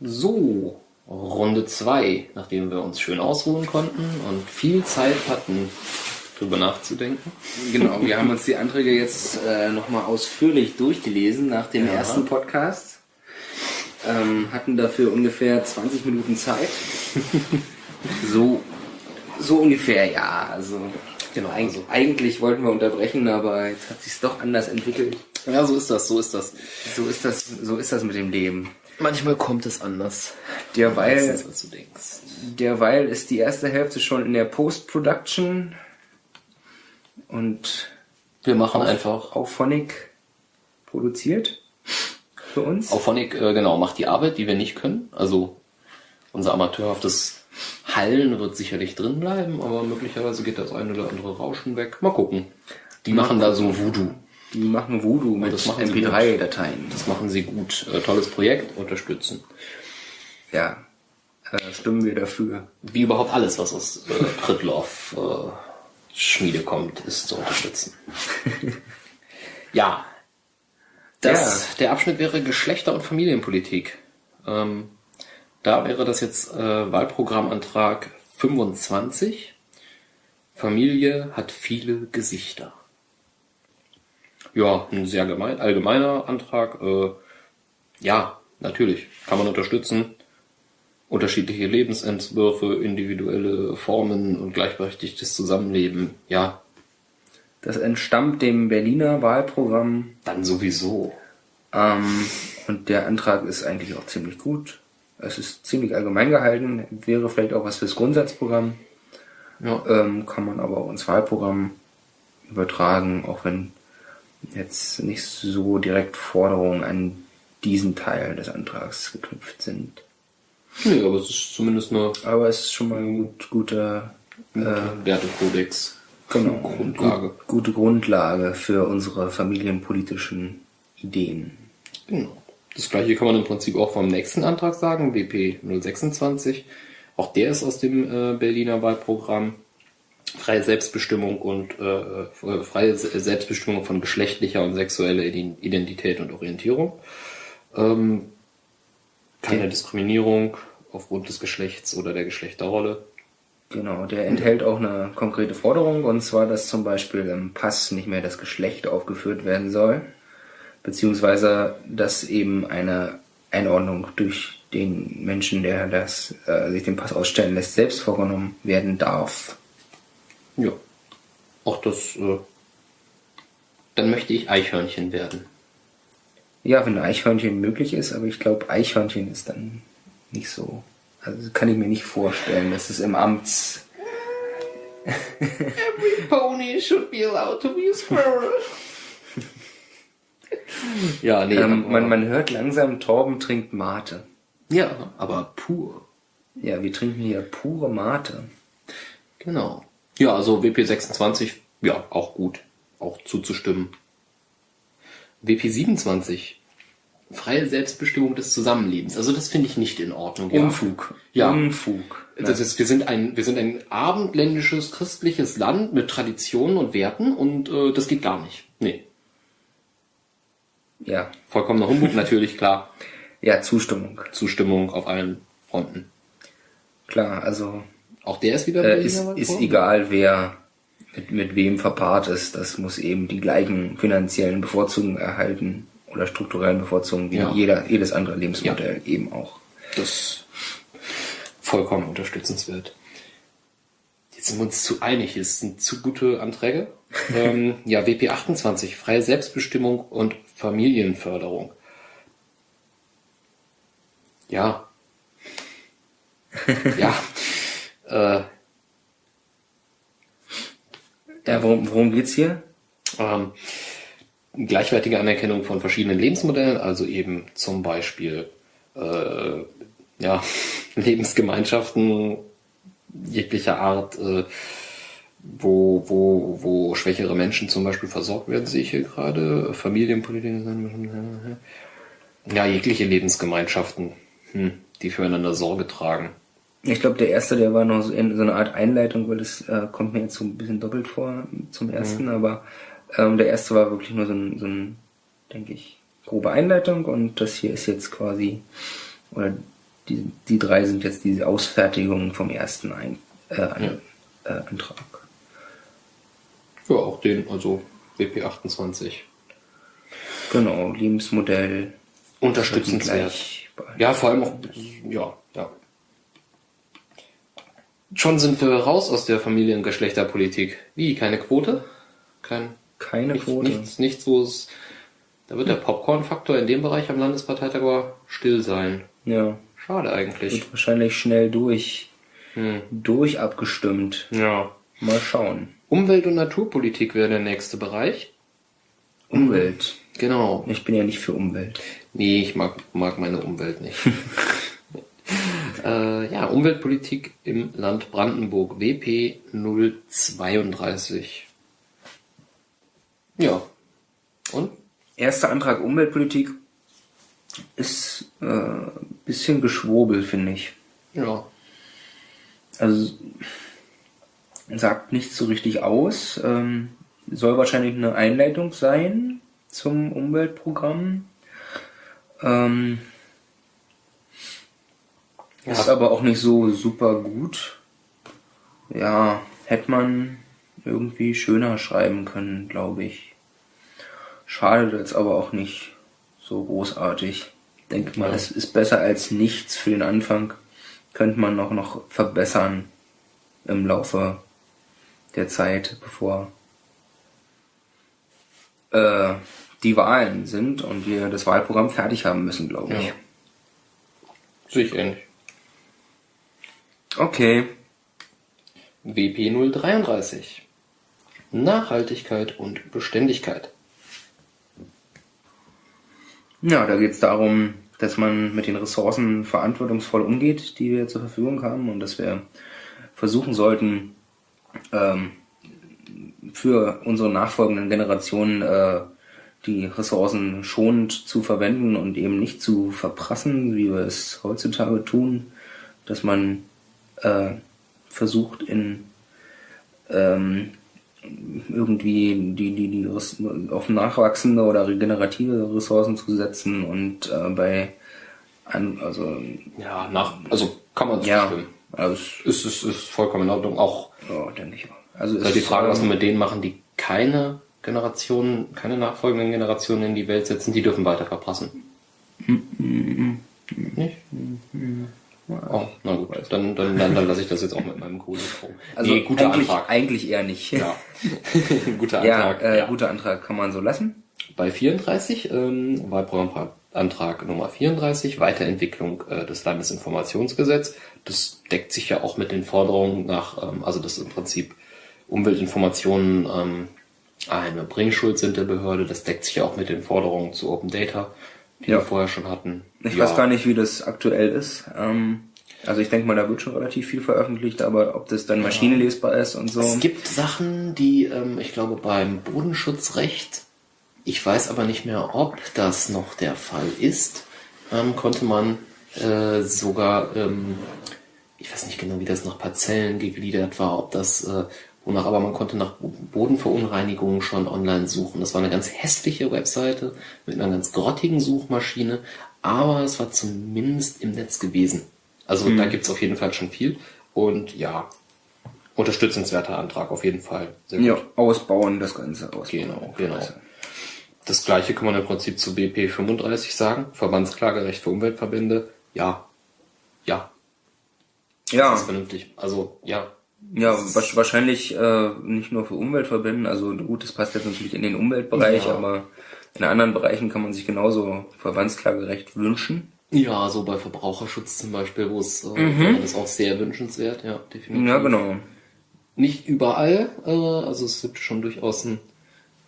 So, Runde 2, nachdem wir uns schön ausruhen konnten und viel Zeit hatten, drüber nachzudenken. Genau, wir haben uns die Anträge jetzt äh, nochmal ausführlich durchgelesen nach dem Ja. ersten Podcast. Ähm, hatten dafür ungefähr 20 Minuten Zeit. so, so ungefähr, ja. Also, Genau, eig also- eigentlich wollten wir unterbrechen, aber jetzt hat sich's doch anders entwickelt. Ja, so ist das, so ist das. So ist das, so ist das mit dem Leben. Manchmal kommt es anders. Derweil, Meistens, als du denkst. derweil ist die erste Hälfte schon in der Post-Production und Wir machen einfach. auf Phonic produziert für uns. Auphonic, äh, genau, macht die Arbeit, die wir nicht können. Also unser amateurhaftes Hallen wird sicherlich drin bleiben, aber möglicherweise geht das eine oder andere Rauschen weg. Mal gucken. Die machen da so Voodoo. Die machen Voodoo mit das machen sie MP3-Dateien. Das machen sie gut. Äh, tolles Projekt, unterstützen. Ja, äh, stimmen wir dafür. Wie überhaupt alles, was aus äh, Pritloff äh, Schmiede kommt, ist zu unterstützen. ja. Das, Der Abschnitt wäre Geschlechter- und Familienpolitik. Ähm, da wäre das jetzt äh, Wahlprogrammantrag 25. Familie hat viele Gesichter. Ja, ein sehr gemein, allgemeiner Antrag. Äh, ja, natürlich, kann man unterstützen unterschiedliche Lebensentwürfe, individuelle Formen und gleichberechtigtes Zusammenleben. Ja, Das entstammt dem Berliner Wahlprogramm dann sowieso. ähm, und der Antrag ist eigentlich auch ziemlich gut. Es ist ziemlich allgemein gehalten, wäre vielleicht auch was fürs Grundsatzprogramm. Ja. Ähm, kann man aber auch ins Wahlprogramm übertragen, auch wenn jetzt nicht so direkt Forderungen an diesen Teil des Antrags geknüpft sind. Nee, aber es ist zumindest eine Aber es ist schon mal ein gut, guter äh, Wertekodex. genau, Grundlage. Gut, gute Grundlage für unsere familienpolitischen Ideen. Genau. Das gleiche kann man im Prinzip auch vom nächsten Antrag sagen, WP 026. Auch der ist aus dem äh, Berliner Wahlprogramm. Freie Selbstbestimmung und äh, äh, freie Se- Selbstbestimmung von geschlechtlicher und sexueller Ident- Identität und Orientierung. Ähm, keine Diskriminierung aufgrund des Geschlechts oder der Geschlechterrolle. Genau, der enthält auch eine konkrete Forderung, und zwar, dass zum Beispiel im Pass nicht mehr das Geschlecht aufgeführt werden soll, beziehungsweise dass eben eine Einordnung durch den Menschen, der das, äh, sich den Pass ausstellen lässt, selbst vorgenommen werden darf. Ja. Auch das, äh, dann möchte ich Eichhörnchen werden. Ja, wenn Eichhörnchen möglich ist, aber ich glaube, Eichhörnchen ist dann nicht so. Also kann ich mir nicht vorstellen, dass es im Amts Every pony should be allowed to be a squirrel. ja, nee, ähm, man, man hört langsam, Torben trinkt Mate. ja, aber pur. Ja, wir trinken hier pure Mate. Genau. Ja, also WP26, ja, auch gut. Auch zuzustimmen. WP27, freie Selbstbestimmung des Zusammenlebens. Also das finde ich nicht in Ordnung. Ja. Unfug. Ja. Unfug. Das ist, wir sind ein, wir sind ein abendländisches christliches Land mit Traditionen und Werten und äh, das geht gar nicht. Nee. Ja. Vollkommener Humbug, natürlich, klar. Ja, Zustimmung. Zustimmung auf allen Fronten. Klar, also Auch der ist wieder äh, ist, ist egal, wer mit, mit wem verpaart ist. Das muss eben die gleichen finanziellen Bevorzugungen erhalten oder strukturellen Bevorzugungen wie Ja. jeder, jedes andere Lebensmodell eben auch. Das vollkommen unterstützenswert. Jetzt sind wir uns zu einig, es sind zu gute Anträge. ähm, ja, WP 28, freie Selbstbestimmung und Familienförderung. Ja. ja. Äh, Ja, worum, worum geht's hier? ähm, gleichwertige Anerkennung von verschiedenen Lebensmodellen, also eben zum Beispiel äh, ja, Lebensgemeinschaften jeglicher Art, äh, wo, wo, wo schwächere Menschen zum Beispiel versorgt werden, sehe ich hier gerade, Familienpolitik, ja, jegliche Lebensgemeinschaften, hm, die füreinander Sorge tragen. Ich glaube, der erste, der war noch so, in, so eine Art Einleitung, weil das äh, kommt mir jetzt so ein bisschen doppelt vor zum ersten, aber ähm, der erste war wirklich nur so ein, so ein, denke ich, grobe Einleitung und das hier ist jetzt quasi, oder die, die drei sind jetzt die Ausfertigung vom ersten Ein äh, An äh, Antrag. Ja, auch den, also WP28. Genau, Lebensmodell. Unterstützenswert. Ja, vor allem auch, ja, ja. Schon sind wir raus aus der Familien- und Geschlechterpolitik. Wie, keine Quote? Kein, Keine nichts, Quote. nichts, nichts, wo es, da wird der Popcorn-Faktor in dem Bereich am Landesparteitag aber still sein. Ja, Schade eigentlich. wird wahrscheinlich schnell durch, Hm. durch abgestimmt. Ja. Mal schauen. Umwelt- und Naturpolitik wäre der nächste Bereich. Umwelt. Genau. Ich bin ja nicht für Umwelt. Nee, ich mag, mag meine Umwelt nicht. äh, ja, Umweltpolitik im Land Brandenburg, WP 032. Ja. Und? Erster Antrag Umweltpolitik ist äh, ein bisschen geschwurbel, finde ich. Ja. Also sagt nicht so richtig aus. Ähm, soll wahrscheinlich eine Einleitung sein zum Umweltprogramm. Ähm, Ist Ja. aber auch nicht so super gut. Ja, hätte man irgendwie schöner schreiben können, glaube ich. Schadet jetzt aber auch nicht so großartig. Denke mal, Ja. es ist besser als nichts für den Anfang. Könnte man noch, noch verbessern im Laufe der Zeit, bevor äh, die Wahlen sind und wir das Wahlprogramm fertig haben müssen, glaube ich. Ja. Sehe ich ähnlich. Okay. WP 033. Nachhaltigkeit und Beständigkeit. Ja, da geht es darum, dass man mit den Ressourcen verantwortungsvoll umgeht, die wir zur Verfügung haben und dass wir versuchen sollten, ähm, für unsere nachfolgenden Generationen äh, die Ressourcen schonend zu verwenden und eben nicht zu verprassen, wie wir es heutzutage tun, dass man äh, versucht in ähm, irgendwie die, die, die auf nachwachsende oder regenerative Ressourcen zu setzen und äh, bei an, also Ja, nach, also kann man ja, zustimmen. also Ist, ist, ist vollkommen in Ordnung. Auch ja, denke ich auch. Also ist die es, Frage, was wir ähm, mit denen machen, die keine Generationen, keine nachfolgenden Generationen in die Welt setzen, die dürfen weiter verpassen. Nicht? Oh, na gut, dann, dann, dann, dann lasse ich das jetzt auch mit meinem Kohlenstrom. also nee, guter eigentlich, Antrag. eigentlich eher nicht. Ja. guter Ja, Antrag. äh, ja. guter Antrag kann man so lassen. Bei 34, ähm, Wahlprogrammantrag Nummer 34, Weiterentwicklung äh, des Landesinformationsgesetzes. Das deckt sich ja auch mit den Forderungen nach, ähm, also das im Prinzip Umweltinformationen ähm, eine Bringschuld sind der Behörde. Das deckt sich ja auch mit den Forderungen zu Open Data, die Ja. wir vorher schon hatten. Ich ja. weiß gar nicht, wie das aktuell ist. Ähm, also ich denke mal, da wird schon relativ viel veröffentlicht, aber ob das dann maschinenlesbar ist und so. Es gibt Sachen, die, ähm, ich glaube, beim Bodenschutzrecht, ich weiß aber nicht mehr, ob das noch der Fall ist, ähm, konnte man äh, sogar, ähm, ich weiß nicht genau, wie das nach Parzellen gegliedert war, ob das, äh, wonach, aber man konnte nach Bodenverunreinigungen schon online suchen. Das war eine ganz hässliche Webseite mit einer ganz grottigen Suchmaschine, aber es war zumindest im Netz gewesen. Also da gibt's auf jeden Fall schon viel. Und ja, unterstützenswerter Antrag auf jeden Fall. Sehr ja, gut. ausbauen, das Ganze ausbauen. Genau, genau. Das gleiche kann man im Prinzip zu BP 35 sagen. Verbandsklagerecht für Umweltverbände. Ja. Ja, Ja, das ist vernünftig. Also, ja. ja, wa- wahrscheinlich äh, nicht nur für Umweltverbände. Also gut, das passt jetzt natürlich in den Umweltbereich, Ja. aber in anderen Bereichen kann man sich genauso Verbandsklagerecht wünschen. Ja, so bei Verbraucherschutz zum Beispiel, wo es, äh, wäre das auch sehr wünschenswert, ja, definitiv. Ja, genau. Nicht überall, äh, also es gibt schon durchaus einen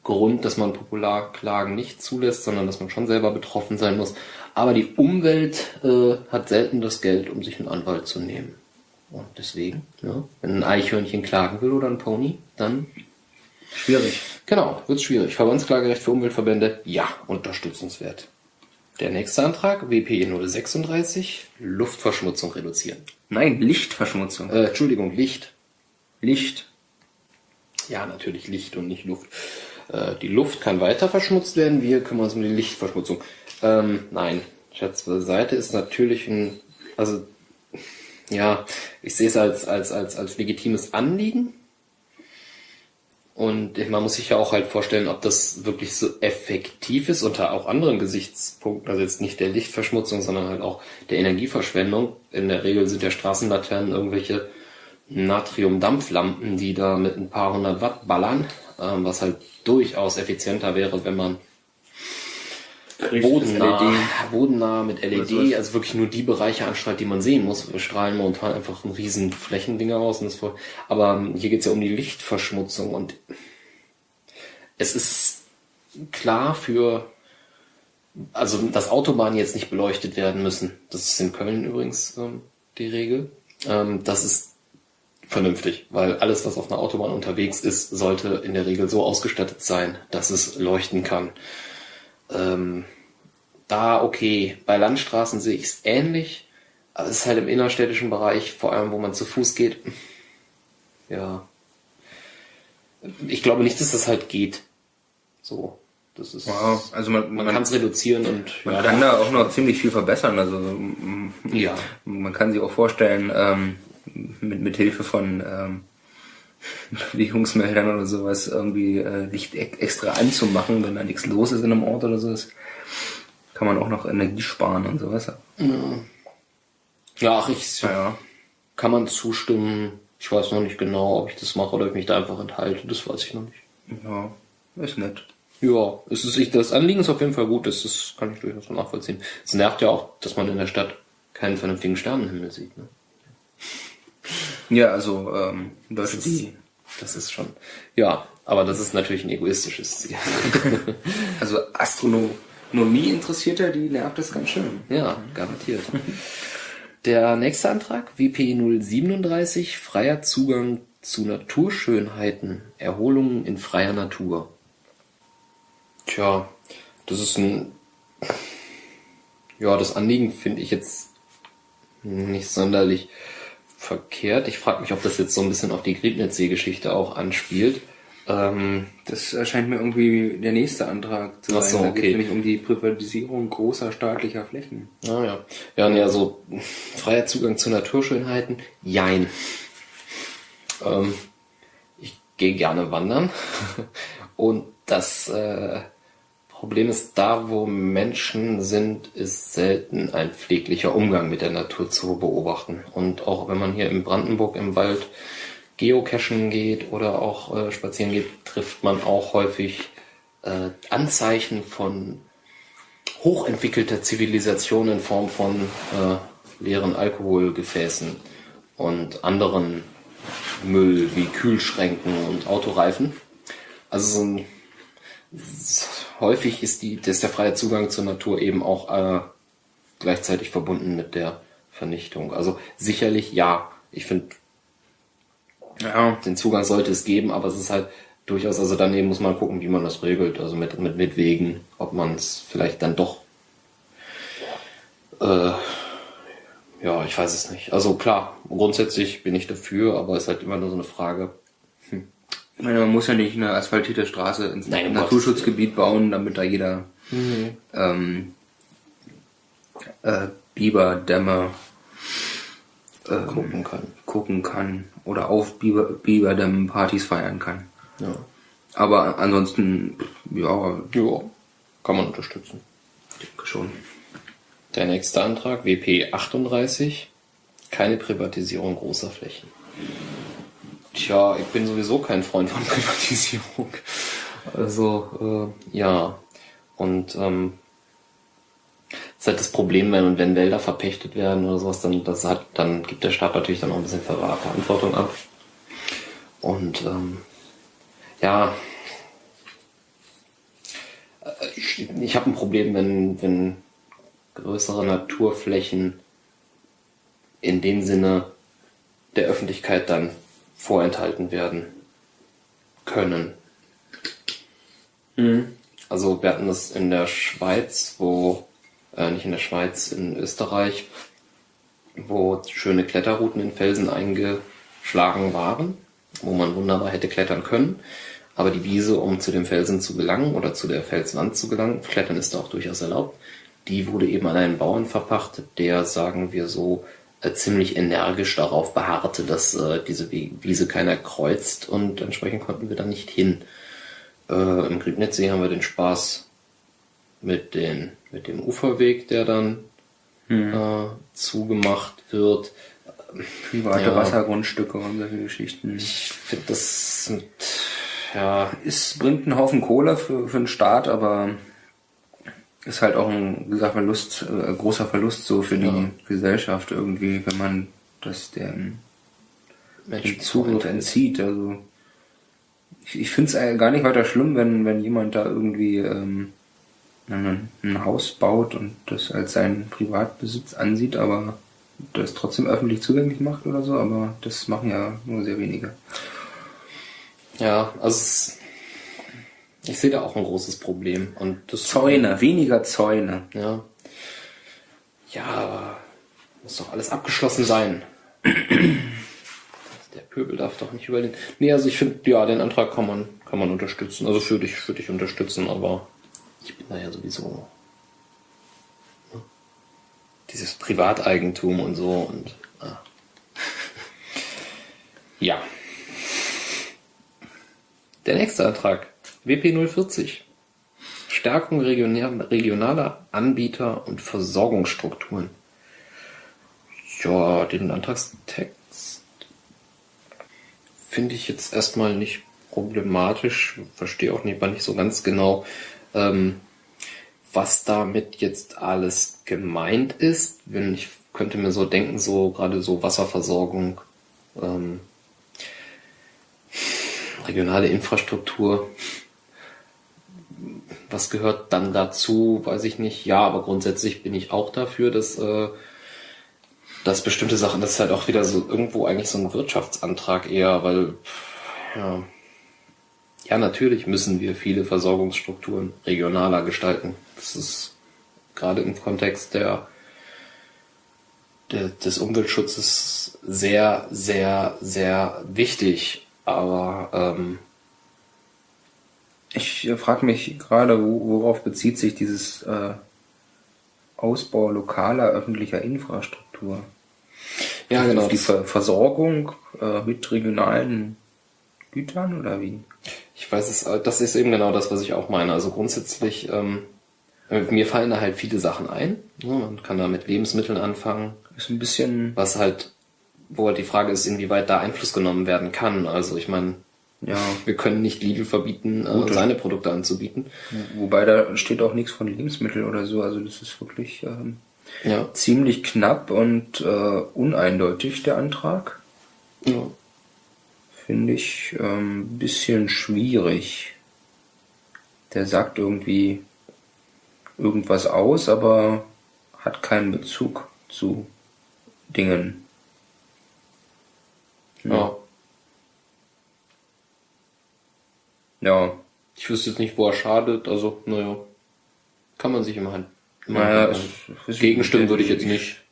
Grund, dass man Popularklagen nicht zulässt, sondern dass man schon selber betroffen sein muss. Aber die Umwelt äh, hat selten das Geld, um sich einen Anwalt zu nehmen. Und deswegen, ja, wenn ein Eichhörnchen klagen will oder ein Pony, dann Schwierig. genau, wird's schwierig. Verbandsklagerecht für Umweltverbände, ja, unterstützenswert. Der nächste Antrag, WP 036, Luftverschmutzung reduzieren. Nein, Lichtverschmutzung. Äh, Entschuldigung, Licht. Licht. Ja, natürlich Licht und nicht Luft. Äh, die Luft kann weiter verschmutzt werden, wir kümmern uns um die Lichtverschmutzung. Ähm, nein, Scherz beiseite ist natürlich ein also ja, ich sehe es als, als, als, als legitimes Anliegen. Und man muss sich ja auch halt vorstellen, ob das wirklich so effektiv ist unter auch anderen Gesichtspunkten, also jetzt nicht der Lichtverschmutzung, sondern halt auch der Energieverschwendung. In der Regel sind ja Straßenlaternen irgendwelche Natriumdampflampen, die da mit ein paar hundert Watt ballern, ähm, was halt durchaus effizienter wäre, wenn man bodennah, LED. bodennah mit LED, also wirklich nur die Bereiche anstrahlt, die man sehen muss. Wir strahlen momentan einfach ein riesen Flächendinger aus. Und das voll, aber ähm, hier geht es ja um die Lichtverschmutzung und es ist klar für, also dass Autobahnen jetzt nicht beleuchtet werden müssen. Das ist in Köln übrigens ähm, die Regel. Ähm, das ist vernünftig, weil alles, was auf einer Autobahn unterwegs ist, sollte in der Regel so ausgestattet sein, dass es leuchten kann. Ähm, da okay, bei Landstraßen sehe ich es ähnlich, aber es ist halt im innerstädtischen Bereich, vor allem wo man zu Fuß geht. Ja. Ich glaube nicht, dass das halt geht. So. Das ist, wow. also man, man, man kann es reduzieren und man ja, kann da auch noch ziemlich viel verbessern. Also ja, man kann sich auch vorstellen, ähm, mit, mit Hilfe von ähm, Bewegungsmeldern oder sowas irgendwie äh, Licht extra anzumachen, wenn da nichts los ist in einem Ort oder so. Das kann man auch noch Energie sparen und sowas. Ja, ja ach, ich ja. kann man zustimmen. Ich weiß noch nicht genau, ob ich das mache oder ob ich mich da einfach enthalte. Das weiß ich noch nicht. Ja, ist nett. Ja, es ist, das Anliegen ist auf jeden Fall gut. Das, das kann ich durchaus nachvollziehen. Es nervt ja auch, dass man in der Stadt keinen vernünftigen Sternenhimmel sieht. Ne? Ja, also ähm, Leute, das ist, das ist schon. Ja, aber das ist natürlich ein egoistisches Ziel. also Astronomie Interessierte, die nervt das ganz schön. Ja, garantiert. Der nächste Antrag, WP 037, freier Zugang zu Naturschönheiten, Erholungen in freier Natur. Tja, das ist ein, ja, das Anliegen finde ich jetzt nicht sonderlich verkehrt. Ich frage mich, ob das jetzt so ein bisschen auf die Griebnitzsee-Geschichte auch anspielt. Ähm, das erscheint mir irgendwie der nächste Antrag zu sein. Ach so, okay. Da geht nämlich um die Privatisierung großer staatlicher Flächen. Ah, ja. Ja, nee, also freier Zugang zu Naturschönheiten, jein. Ähm, ich gehe gerne wandern und das äh, Problem ist, da wo Menschen sind, ist selten ein pfleglicher Umgang mit der Natur zu beobachten. Und auch wenn man hier in Brandenburg im Wald geocachen geht oder auch äh, spazieren geht, trifft man auch häufig äh, Anzeichen von hochentwickelter Zivilisation in Form von äh, leeren Alkoholgefäßen und anderen Müll wie Kühlschränken und Autoreifen. Also so ein häufig ist, die, ist der freie Zugang zur Natur eben auch äh, gleichzeitig verbunden mit der Vernichtung. Also sicherlich ja, ich finde, ja. den Zugang sollte es geben, aber es ist halt durchaus, also daneben muss man gucken, wie man das regelt, also mit, mit, mit Wegen, ob man es vielleicht dann doch, äh, ja, ich weiß es nicht. Also klar, grundsätzlich bin ich dafür, aber es ist halt immer nur so eine Frage, ich meine, man muss ja nicht eine asphaltierte Straße ins Nein, Naturschutzgebiet bauen, damit da jeder mhm. ähm, äh, Biberdämme äh, gucken kann. Gucken kann oder auf Biber, Biberdämmen Partys feiern kann. Ja. Aber ansonsten, ja. Ja, kann man unterstützen. Ich denke schon. Der nächste Antrag, WP 38, keine Privatisierung großer Flächen. Tja, ich bin sowieso kein Freund von Privatisierung. Also, äh, ja. Und ähm, ist halt das Problem, wenn, wenn Wälder verpächtet werden oder sowas, dann, das hat, dann gibt der Staat natürlich dann auch ein bisschen Verantwortung ab. Und ähm, ja, äh, ich, ich habe ein Problem, wenn, wenn größere Naturflächen in dem Sinne der Öffentlichkeit dann vorenthalten werden können. Mhm. Also wir hatten das in der Schweiz, wo, äh, nicht in der Schweiz, in Österreich, wo schöne Kletterrouten in Felsen eingeschlagen waren, wo man wunderbar hätte klettern können. Aber die Wiese, um zu dem Felsen zu gelangen oder zu der Felswand zu gelangen, Klettern ist da auch durchaus erlaubt, die wurde eben an einen Bauern verpachtet, der, sagen wir so, ziemlich energisch darauf beharrte, dass äh, diese Wiese keiner kreuzt und entsprechend konnten wir da nicht hin. Äh, Im Griebnitzsee haben wir den Spaß mit, den, mit dem Uferweg, der dann hm. äh, zugemacht wird. Private ja, Wassergrundstücke und solche Geschichten. Ich finde, das sind, ja. Es bringt einen Haufen Kohle für, für den Staat, aber ist halt auch ein gesagt, Verlust, äh, großer Verlust so für die ja. Gesellschaft irgendwie, wenn man das dem, dem Zugriff entzieht. Also ich, ich finde es gar nicht weiter schlimm, wenn, wenn jemand da irgendwie ähm, ein, ein Haus baut und das als seinen Privatbesitz ansieht, aber das trotzdem öffentlich zugänglich macht oder so, aber das machen ja nur sehr wenige. Ja, also ich sehe da auch ein großes Problem. Und das Zäune, weniger Zäune. Ja. Ja, aber muss doch alles abgeschlossen sein. Der Pöbel darf doch nicht über den. Nee, also ich finde, ja, den Antrag kann man, kann man unterstützen. Also für dich, für dich unterstützen, aber ich bin da ja sowieso. Ne? Dieses Privateigentum und so und. Ah. Ja. Der nächste Antrag. WP 040. Stärkung regionaler Anbieter und Versorgungsstrukturen. Ja, den Antragstext finde ich jetzt erstmal nicht problematisch. Verstehe auch nicht, nicht so ganz genau, ähm, was damit jetzt alles gemeint ist. Wenn ich könnte mir so denken, so gerade so Wasserversorgung, ähm, regionale Infrastruktur, was gehört dann dazu, weiß ich nicht. Ja, aber grundsätzlich bin ich auch dafür, dass, äh, dass bestimmte Sachen, das ist halt auch wieder so irgendwo eigentlich so ein Wirtschaftsantrag eher, weil ja, ja, natürlich müssen wir viele Versorgungsstrukturen regionaler gestalten. Das ist gerade im Kontext der, der des Umweltschutzes sehr, sehr, sehr wichtig. Aber ähm, ich äh, frage mich gerade, worauf bezieht sich dieses äh, Ausbau lokaler öffentlicher Infrastruktur? Ja, genau. Auf die Ver Versorgung äh, mit regionalen Gütern oder wie? Ich weiß es, äh, das ist eben genau das, was ich auch meine. Also grundsätzlich, ähm, mir fallen da halt viele Sachen ein. Man kann da mit Lebensmitteln anfangen. Ist ein bisschen. Was halt, wo halt die Frage ist, inwieweit da Einfluss genommen werden kann. Also ich meine, ja. Wir können nicht Lidl verbieten, äh, seine Produkte anzubieten. Wobei da steht auch nichts von Lebensmitteln oder so. Also das ist wirklich ähm, ja. ziemlich knapp und äh, uneindeutig, der Antrag. Ja. Finde ich ein ähm, bisschen schwierig. Der sagt irgendwie irgendwas aus, aber hat keinen Bezug zu Dingen. Ja. Ja. Ich wüsste jetzt nicht, wo er schadet, also, naja. Kann man sich immer halt. Naja, es, gegenstimmen würde ich jetzt nicht.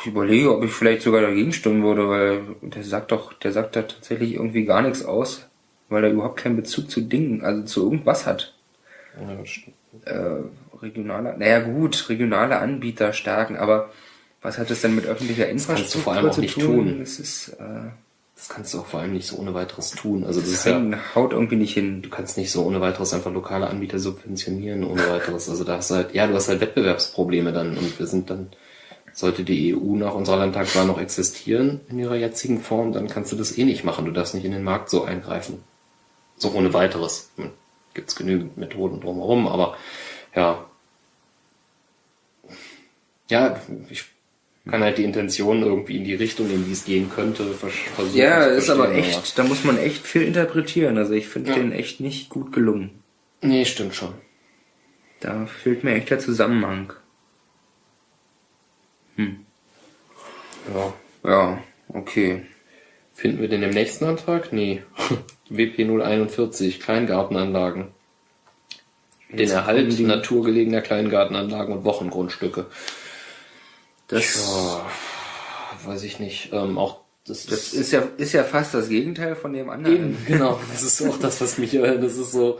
Ich überlege, ob ich vielleicht sogar dagegen stimmen würde, weil der sagt doch, der sagt da tatsächlich irgendwie gar nichts aus, weil er überhaupt keinen Bezug zu Dingen, also zu irgendwas hat. Ja, das stimmt. Äh, regionale, naja gut, regionale Anbieter stärken, aber was hat das denn mit öffentlicher Infrastruktur das kannst du vor allem auch nicht tun? tun? Das ist, äh, das kannst du auch vor allem nicht so ohne weiteres tun. Also das, das ist ja, haut irgendwie nicht hin. Du kannst nicht so ohne weiteres einfach lokale Anbieter subventionieren ohne weiteres. Also da hast du halt, ja, du hast halt Wettbewerbsprobleme dann und wir sind dann, sollte die EU nach unserer Landtagswahl noch existieren in ihrer jetzigen Form, dann kannst du das eh nicht machen. Du darfst nicht in den Markt so eingreifen. So ohne weiteres. Gibt's genügend Methoden drumherum, aber ja. Ja, ich kann halt die Intention irgendwie in die Richtung, in die es gehen könnte, versuchen. Ja, ist aber echt, aber. da muss man echt viel interpretieren. Also ich finde ja. den echt nicht gut gelungen. Nee, stimmt schon. Da fehlt mir echt der Zusammenhang. Hm. Ja. Ja, okay. Finden wir den im nächsten Antrag? Nee. WP 041, Kleingartenanlagen. Den Erhalt naturgelegener Kleingartenanlagen und Wochengrundstücke. Das ja, weiß ich nicht. Ähm, auch das, das ist ja ist ja fast das Gegenteil von dem anderen. Eben, genau. Das ist auch das, was mich. Äh, das ist so.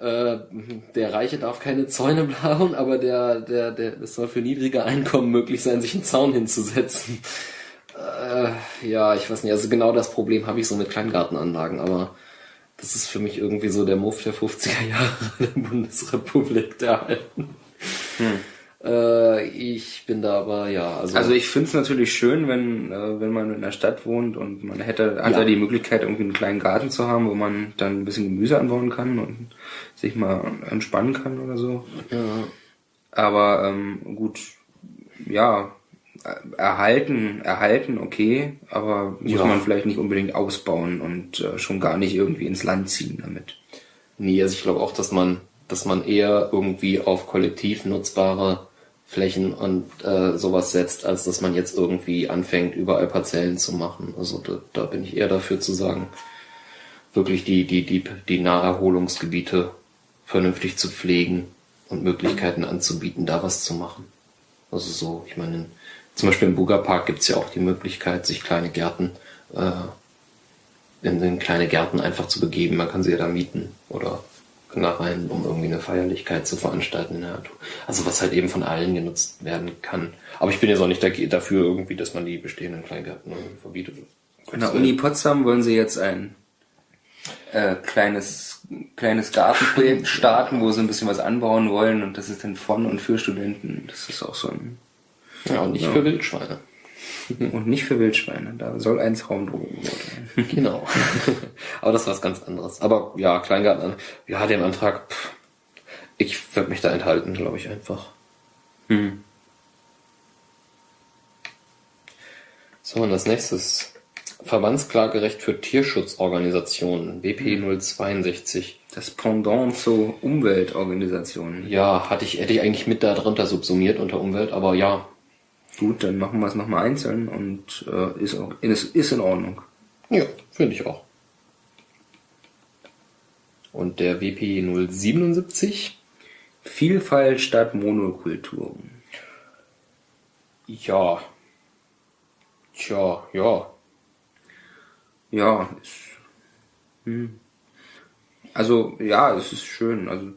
äh, der Reiche darf keine Zäune bauen, aber der, der, der, es soll für niedrige Einkommen möglich sein, sich einen Zaun hinzusetzen. Äh, ja, ich weiß nicht, also genau das Problem habe ich so mit Kleingartenanlagen, aber das ist für mich irgendwie so der Muff der 50er Jahre der Bundesrepublik der Alten. Hm. Äh, ich bin da aber, ja. Also, also ich finde es natürlich schön, wenn, äh, wenn man in der Stadt wohnt und man hätte, hat ja. die Möglichkeit, irgendwie einen kleinen Garten zu haben, wo man dann ein bisschen Gemüse anbauen kann und sich mal entspannen kann oder so. Ja. Aber ähm, gut, ja, erhalten, erhalten, okay, aber muss ja. man vielleicht nicht unbedingt ausbauen und äh, schon gar nicht irgendwie ins Land ziehen damit. Nee, also ich glaube auch, dass man, dass man eher irgendwie auf kollektiv nutzbare Flächen und äh, sowas setzt, als dass man jetzt irgendwie anfängt, überall Parzellen zu machen. Also da, da bin ich eher dafür zu sagen, wirklich die, die, die, die Naherholungsgebiete vernünftig zu pflegen und Möglichkeiten anzubieten, da was zu machen. Also so, ich meine, zum Beispiel im Buga-Park gibt es ja auch die Möglichkeit, sich kleine Gärten äh, in, in kleine Gärten einfach zu begeben. Man kann sie ja da mieten oder da rein, um irgendwie eine Feierlichkeit zu veranstalten in der Natur. Also was halt eben von allen genutzt werden kann. Aber ich bin jetzt auch nicht dafür irgendwie, dass man die bestehenden Kleingärten verbietet. In der Uni Potsdam wollen sie jetzt ein äh, kleines, kleines Gartenprojekt starten, wo sie ein bisschen was anbauen wollen und das ist dann von und für Studenten. Das ist auch so ein... Ja, und nicht ja. für Wildschweine. Und nicht für Wildschweine. Da soll ein Traumdrogen werden. Genau. Aber das war was ganz anderes. Aber ja, Kleingarten, ja, den Antrag, pff, ich werde mich da enthalten, glaube ich einfach. Hm. So, und als nächstes. Verbandsklagerecht für Tierschutzorganisationen, WP 062. Das Pendant zu Umweltorganisationen. Ja, hatte ich, hätte ich eigentlich mit darunter subsumiert unter Umwelt, aber ja, Gut, dann machen wir es nochmal einzeln und äh, ist, auch, ist, ist in Ordnung. Ja, finde ich auch. Und der WP 077? Vielfalt statt Monokulturen. Ja. Tja, ja. Ja, ist, hm. Also, ja, es ist schön. Also,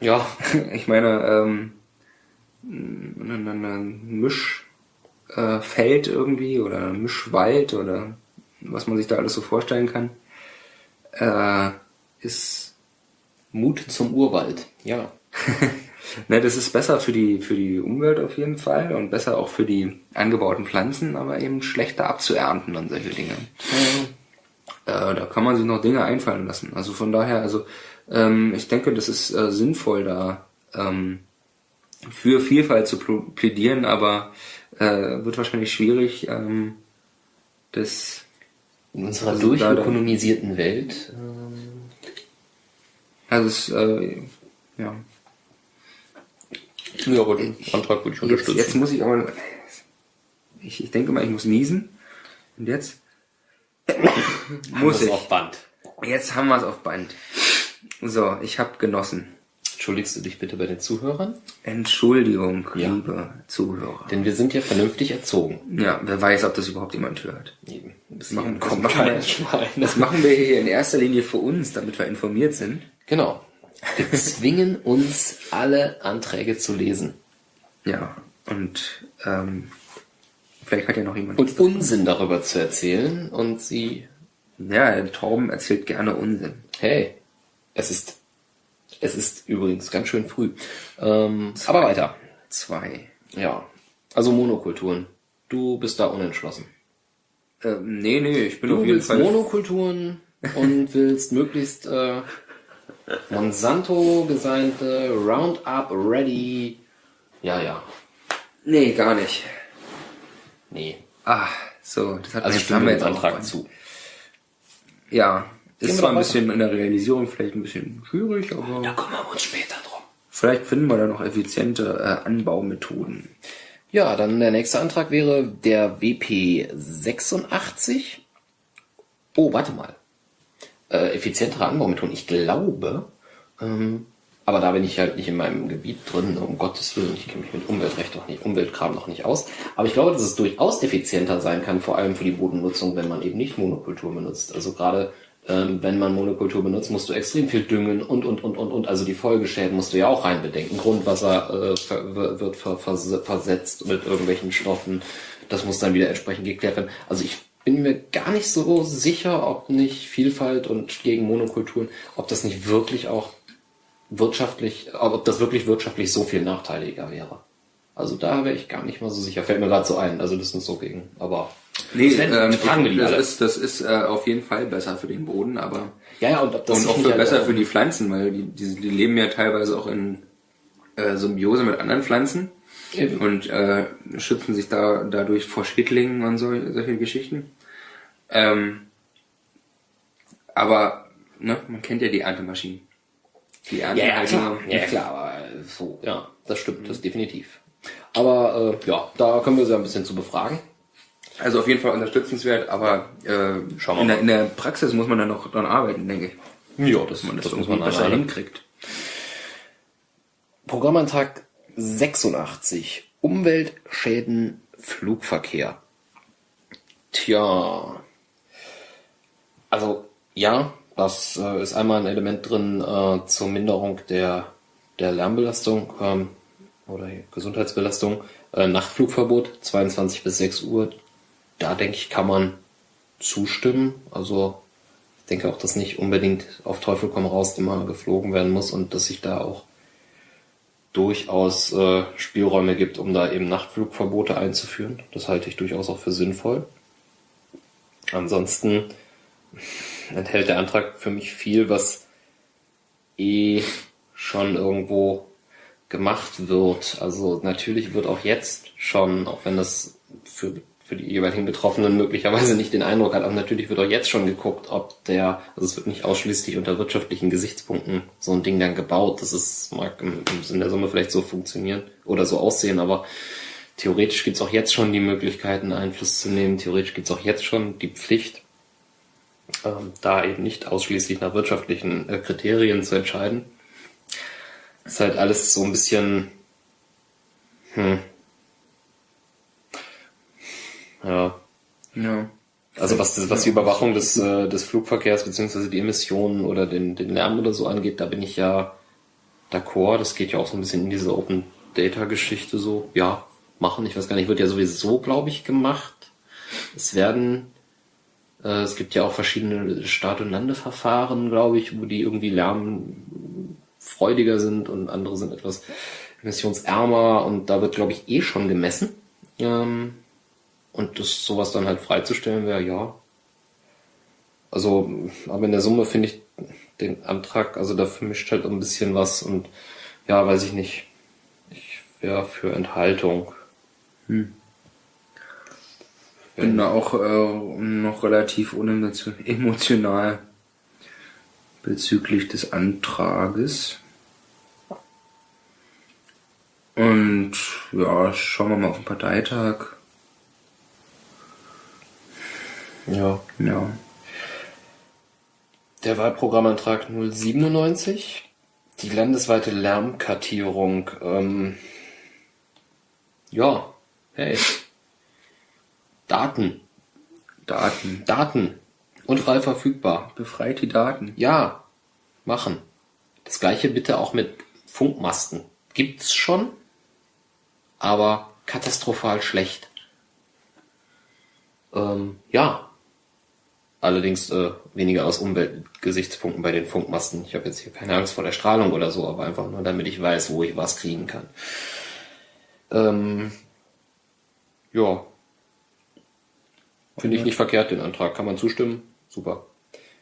ja, ich meine, ähm, eine Misch, äh, Feld irgendwie oder Mischwald oder was man sich da alles so vorstellen kann, äh, ist Mut zum Urwald, ja. ne, das ist besser für die, für die Umwelt auf jeden Fall und besser auch für die angebauten Pflanzen, aber eben schlechter abzuernten und solche Dinge. Äh, da kann man sich noch Dinge einfallen lassen. Also von daher, also ähm, ich denke, das ist äh, sinnvoll, da ähm, für Vielfalt zu plädieren, aber äh, wird wahrscheinlich schwierig, ähm, das in unserer also durchökonomisierten Welt. Ähm also es, äh, ja. Ja, aber den Antrag würde ich unterstützen. Jetzt, jetzt muss ich aber, ich, ich denke mal, ich muss niesen. Und jetzt muss ich. auf Band. Jetzt haben wir es auf Band. So, ich habe genossen. Entschuldigst du dich bitte bei den Zuhörern? Entschuldigung, ja. liebe Zuhörer. Denn wir sind ja vernünftig erzogen. Ja, wer weiß, ob das überhaupt jemand hört. Eben. Das machen, das, machen wir, das machen wir hier in erster Linie für uns, damit wir informiert sind. Genau. Wir zwingen uns, alle Anträge zu lesen. Ja, und ähm, vielleicht hat ja noch jemand... Und Unsinn darüber zu erzählen und sie... Ja, Torben erzählt gerne Unsinn. Hey, es ist es ist übrigens ganz schön früh. Ähm, aber weiter. Zwei. Ja. Also Monokulturen. Du bist da unentschlossen. Ähm, nee, nee, ich bin du auf jeden willst Fall. Monokulturen und willst möglichst äh, Monsanto gesignte Roundup Ready. Ja, ja. Nee, gar nicht. Nee. Ah, so, das hat also ich stimme jetzt Antrag zu. Ja, ist zwar ein bisschen in der Realisierung vielleicht ein bisschen schwierig, aber. Da kümmern wir uns später drum. Vielleicht finden wir da noch effiziente äh, Anbaumethoden. Ja, dann der nächste Antrag wäre der WP 86. Oh, warte mal. Äh, effizientere Anbaumethoden. Ich glaube, ähm, aber da bin ich halt nicht in meinem Gebiet drin, um Gottes Willen. Ich kenne mich mit Umweltrecht noch nicht, Umweltkram noch nicht aus. Aber ich glaube, dass es durchaus effizienter sein kann, vor allem für die Bodennutzung, wenn man eben nicht Monokultur benutzt. Also gerade ähm, wenn man Monokultur benutzt, musst du extrem viel düngen und, und, und, und, und. Also die Folgeschäden musst du ja auch reinbedenken. Grundwasser äh, ver wird ver ver versetzt mit irgendwelchen Stoffen. Das muss dann wieder entsprechend geklärt werden. Also ich bin mir gar nicht so sicher, ob nicht Vielfalt und gegen Monokulturen, ob das nicht wirklich auch wirtschaftlich, ob das wirklich wirtschaftlich so viel nachteiliger wäre. Also da wäre ich gar nicht mal so sicher. Fällt mir gerade so ein. Also das ist so gegen. Aber Nee, ähm, fragen wir die das alle. ist, das ist äh, auf jeden Fall besser für den Boden, aber ja, ja, und, und auch für besser für die Pflanzen, weil die, die, die leben ja teilweise auch in äh, Symbiose mit anderen Pflanzen Eben. und äh, schützen sich da dadurch vor Schädlingen und so, solche Geschichten. Ähm, aber ne, man kennt ja die Erntemaschinen. Die Ernte ja, ja, halt klar. ja, klar, aber so, ja, das stimmt, mhm. das definitiv. Aber äh, ja, da können wir sie ein bisschen zu befragen. Also auf jeden Fall unterstützenswert, aber äh, Schauen wir in, der, in der Praxis muss man dann noch dran arbeiten, denke ich. Ja, dass man das, das irgendwie besser hinkriegt. Programmantrag 86. Umweltschäden Flugverkehr. Tja. Also, ja, das äh, ist einmal ein Element drin äh, zur Minderung der, der Lärmbelastung ähm, oder Gesundheitsbelastung. Äh, Nachtflugverbot, 22 bis 6 Uhr, da denke ich, kann man zustimmen. Also ich denke auch, dass nicht unbedingt auf Teufel komm raus immer geflogen werden muss und dass sich da auch durchaus äh, Spielräume gibt, um da eben Nachtflugverbote einzuführen. Das halte ich durchaus auch für sinnvoll. Ansonsten enthält der Antrag für mich viel, was eh schon irgendwo gemacht wird. Also natürlich wird auch jetzt schon, auch wenn das für für die jeweiligen Betroffenen möglicherweise nicht den Eindruck hat. Aber natürlich wird auch jetzt schon geguckt, ob der, also es wird nicht ausschließlich unter wirtschaftlichen Gesichtspunkten so ein Ding dann gebaut. Das ist, mag in der Summe vielleicht so funktionieren oder so aussehen, aber theoretisch gibt es auch jetzt schon die Möglichkeiten, Einfluss zu nehmen. Theoretisch gibt es auch jetzt schon die Pflicht, ähm, da eben nicht ausschließlich nach wirtschaftlichen äh, Kriterien zu entscheiden. Ist halt alles so ein bisschen, hm, ja. Ja. Also was, was die Überwachung des, äh, des Flugverkehrs beziehungsweise die Emissionen oder den, den Lärm oder so angeht, da bin ich ja d'accord. Das geht ja auch so ein bisschen in diese Open Data Geschichte so. Ja, machen. Ich weiß gar nicht, wird ja sowieso, glaube ich, gemacht. Es werden, äh, es gibt ja auch verschiedene Start- und Landeverfahren, glaube ich, wo die irgendwie lärmfreudiger sind und andere sind etwas emissionsärmer und da wird, glaube ich, eh schon gemessen. Ähm, und das sowas dann halt freizustellen wäre, ja. Also, aber in der Summe finde ich den Antrag, also da vermischt halt ein bisschen was und ja, weiß ich nicht. Ich wäre für Enthaltung. Hm. Bin da auch äh, noch relativ unemotional bezüglich des Antrages. Und ja, schauen wir mal auf den Parteitag. Ja. Ja. Der Wahlprogrammantrag 097, die landesweite Lärmkartierung. Ähm, ja, hey. Daten. Daten. Daten. Und frei verfügbar. Befreit die Daten. Ja, machen. Das gleiche bitte auch mit Funkmasten. Gibt's schon, aber katastrophal schlecht. Ähm, ja, Allerdings äh, weniger aus Umweltgesichtspunkten bei den Funkmasten. Ich habe jetzt hier keine Angst vor der Strahlung oder so, aber einfach nur, damit ich weiß, wo ich was kriegen kann. Ähm, ja. Finde ich nicht verkehrt, den Antrag. Kann man zustimmen? Super.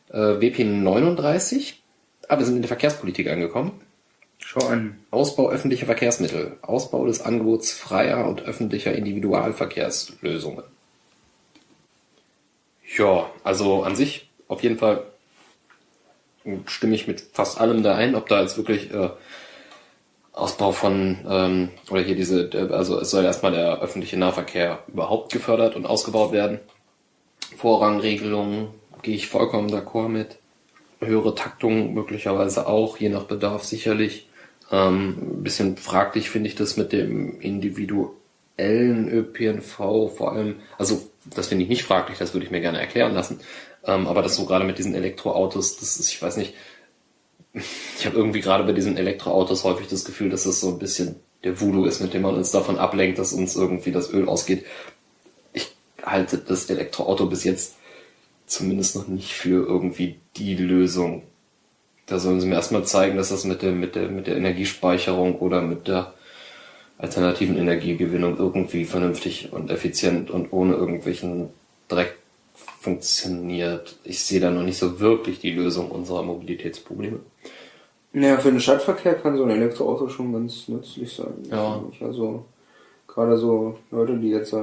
Äh, WP 39. Ah, wir sind in der Verkehrspolitik angekommen. Schau an. Ausbau öffentlicher Verkehrsmittel. Ausbau des Angebots freier und öffentlicher Individualverkehrslösungen. Ja, also an sich auf jeden Fall stimme ich mit fast allem da ein, ob da jetzt wirklich äh, Ausbau von ähm, oder hier diese, also es soll erstmal der öffentliche Nahverkehr überhaupt gefördert und ausgebaut werden. Vorrangregelungen gehe ich vollkommen d'accord mit. Höhere Taktung möglicherweise auch, je nach Bedarf sicherlich. Ähm, bisschen fraglich finde ich das mit dem individuellen ÖPNV, vor allem, also das finde ich nicht fraglich, das würde ich mir gerne erklären lassen. Ähm, aber das so gerade mit diesen Elektroautos, das ist, ich weiß nicht, ich habe irgendwie gerade bei diesen Elektroautos häufig das Gefühl, dass das so ein bisschen der Voodoo ist, mit dem man uns davon ablenkt, dass uns irgendwie das Öl ausgeht. Ich halte das Elektroauto bis jetzt zumindest noch nicht für irgendwie die Lösung. Da sollen sie mir erstmal zeigen, dass das mit der, mit der, mit der Energiespeicherung oder mit der alternativen Energiegewinnung irgendwie vernünftig und effizient und ohne irgendwelchen Dreck funktioniert. Ich sehe da noch nicht so wirklich die Lösung unserer Mobilitätsprobleme. Naja, für den Stadtverkehr kann so ein Elektroauto schon ganz nützlich sein. Ja. Also gerade so Leute, die jetzt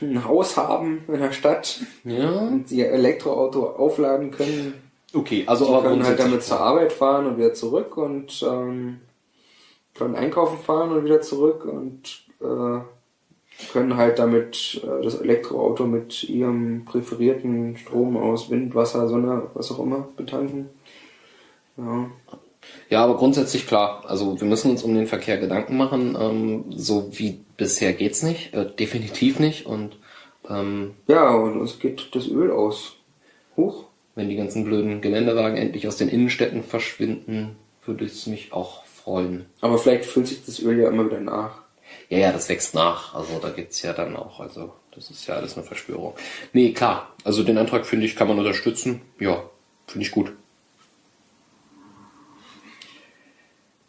ein Haus haben in der Stadt Ja. und ihr Elektroauto aufladen können, Okay, also die aber können halt damit zur Arbeit fahren und wieder zurück und ähm, können einkaufen fahren und wieder zurück und äh, können halt damit äh, das Elektroauto mit ihrem präferierten Strom aus Wind, Wasser, Sonne, was auch immer betanken. Ja. Ja, aber grundsätzlich klar. Also wir müssen uns um den Verkehr Gedanken machen. Ähm, so wie bisher geht's nicht, äh, definitiv nicht. Und ähm, ja, und uns geht das Öl aus. Hoch. wenn die ganzen blöden Geländewagen endlich aus den Innenstädten verschwinden, würde es mich auch freuen. Aber vielleicht füllt sich das Öl ja immer wieder nach. Ja, ja, das wächst nach. Also da gibt's ja dann auch, also das ist ja alles eine Verschwörung. Nee, klar. Also den Antrag finde ich, kann man unterstützen. Ja, finde ich gut.